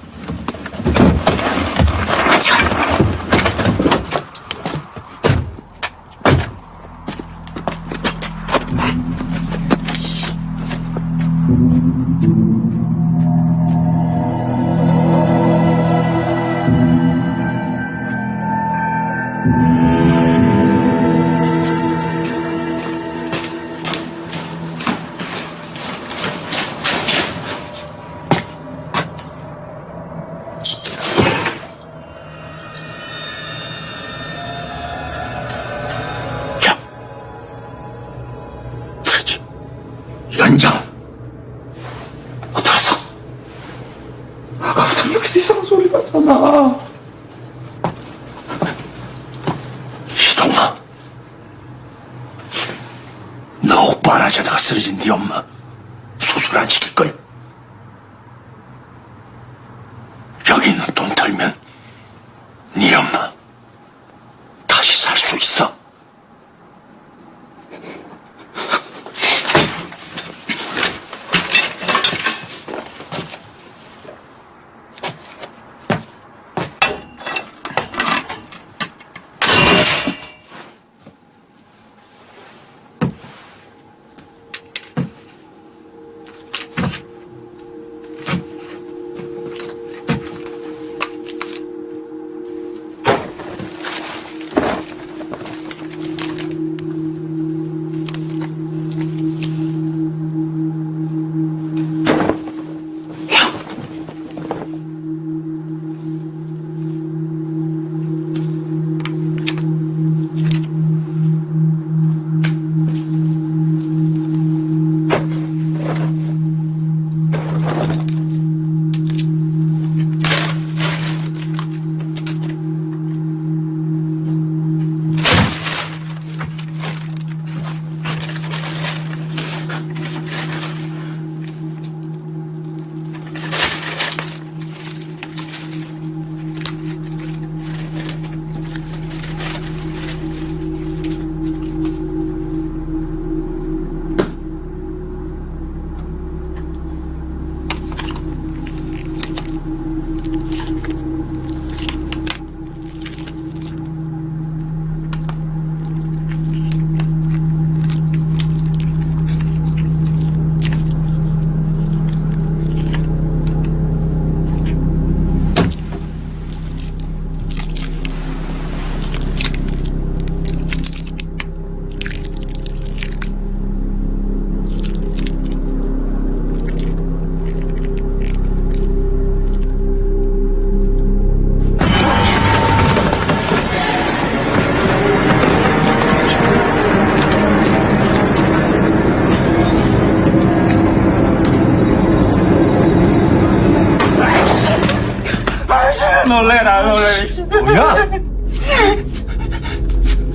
뭐야?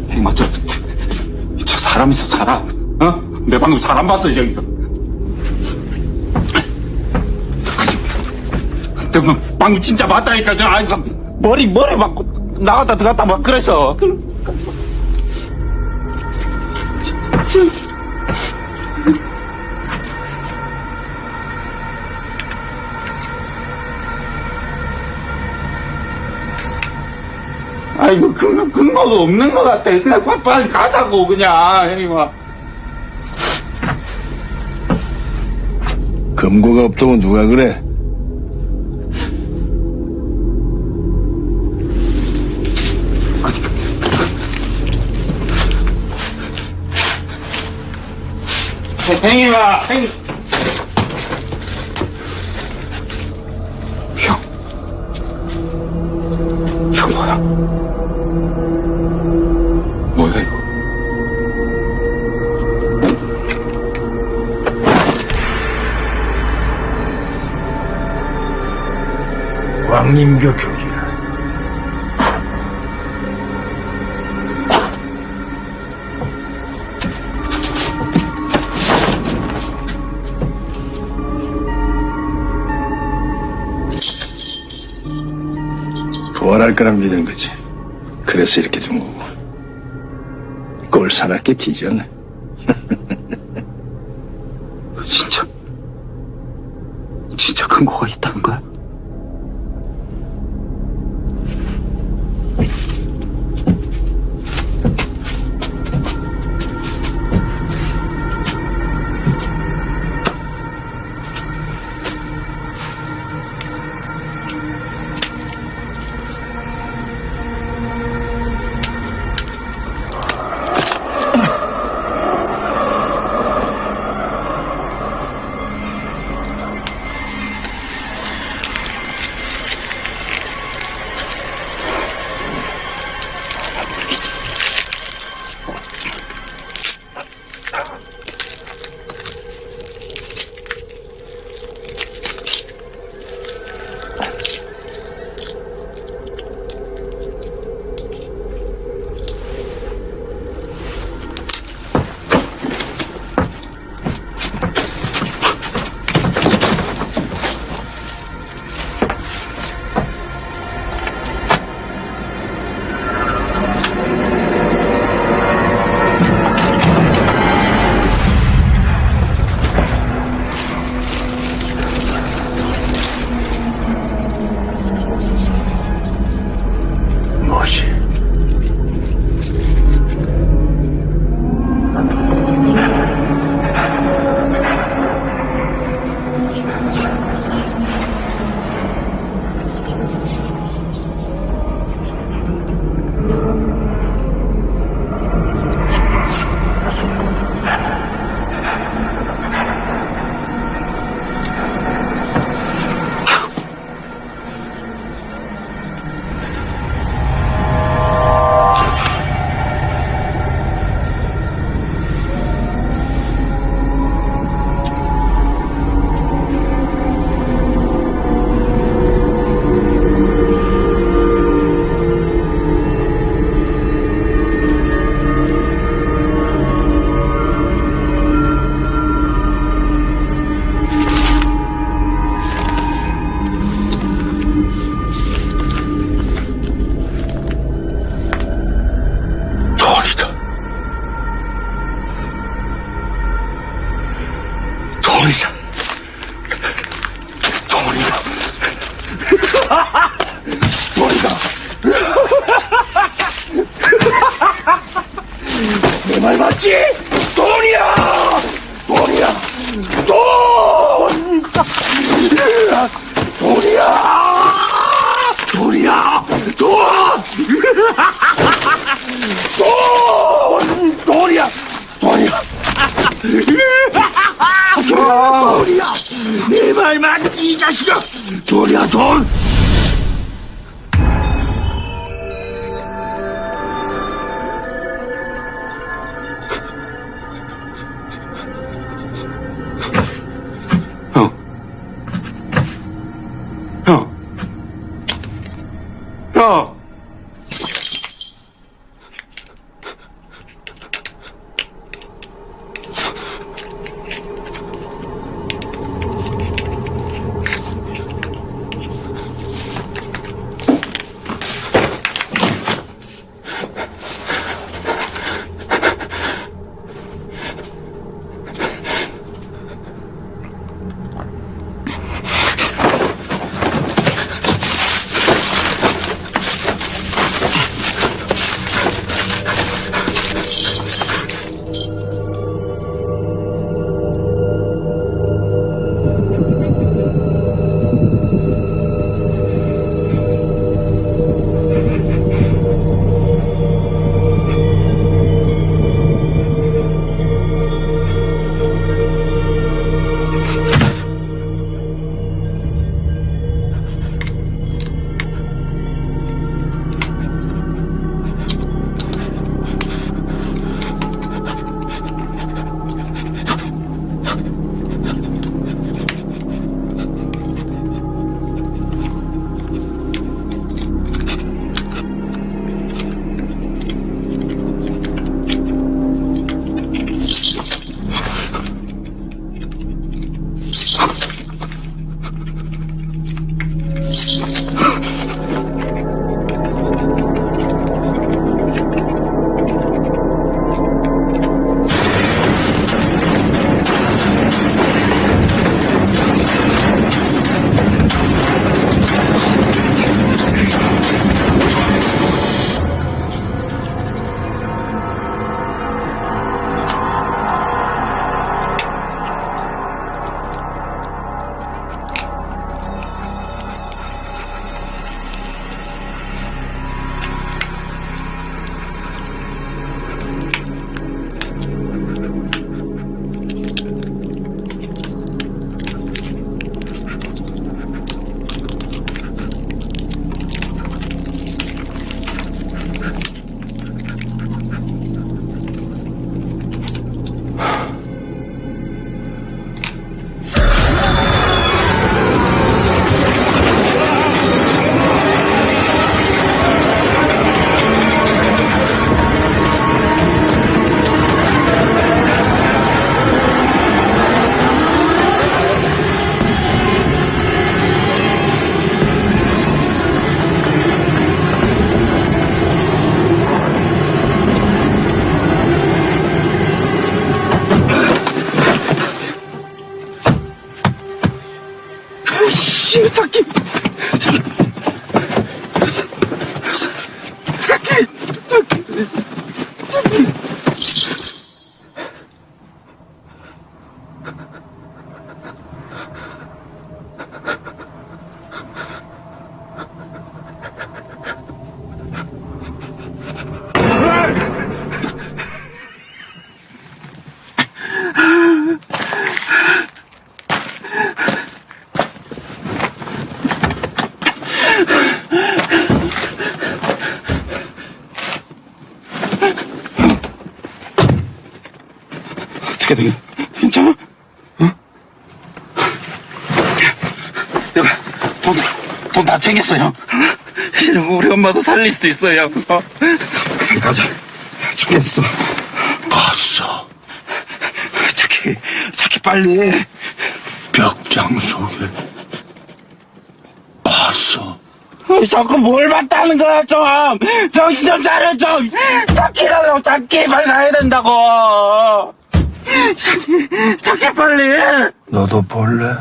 행마 저, 저 사람 있어 사람 어? 내 방금 사람 봤어 근데 뭐 방금 진짜 봤다니까 저 안에서 머리 머리 맞고 나갔다 들어갔다 막 그랬어. 근거가 없는 것 같아. 그냥 빨리, 빨리 가자고 그냥 형님아. 금고가 없다면 누가 그래? 형님아 형. 왕림교 교기야. 부활할 거란 믿은 거지. 그래서 이렇게 된 거고. 꼴 사납게 뒤졌네. 이제 우리 엄마도 살릴 수 있어요. 어? 가자. 챙겼어. 봤어. 자기, 자기 빨리. 벽장 속에 봤어. 어, 자꾸 뭘 봤다는 거야, 좀! 정신 좀 차려, 좀! 자기라고, 자기 빨리 가야 된다고! 자기, 자기 빨리! 너도 볼래?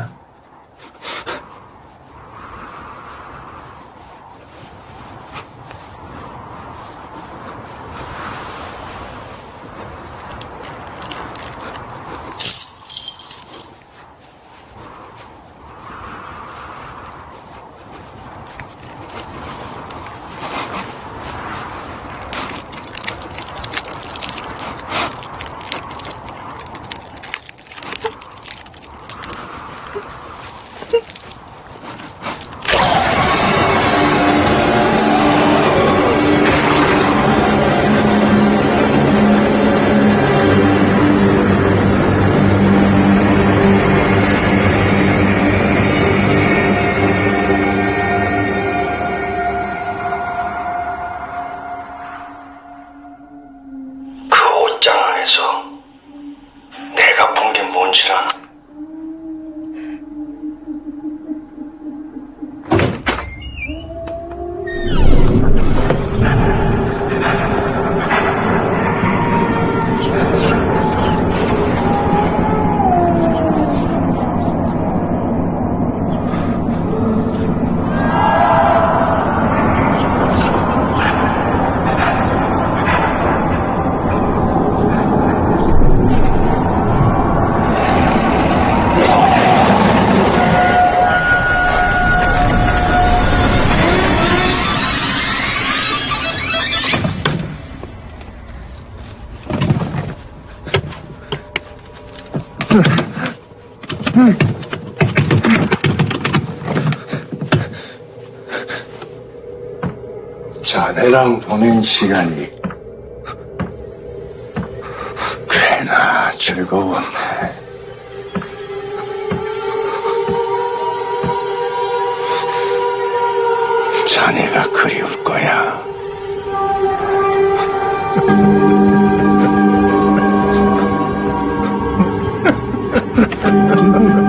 자네랑 보낸 시간이 꽤나 즐거웠네. 자네가 그리울 거야.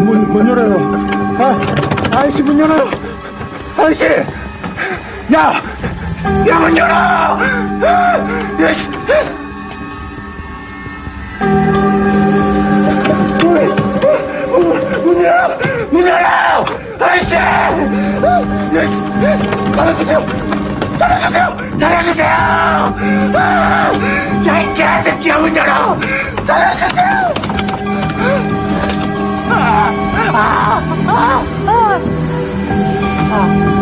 문, 문 열어요. 아, 아저씨 문 열어요. 아저씨! 야! 야, 문 열어! 문, 열어! 문 열어! 아저씨! 야, 씨. 살려주세요! 살려주세요! 살려주세요! 아! 야, 이 개새끼야, 문 열어! 살려주세요! 아! 아! 아! 아! 아!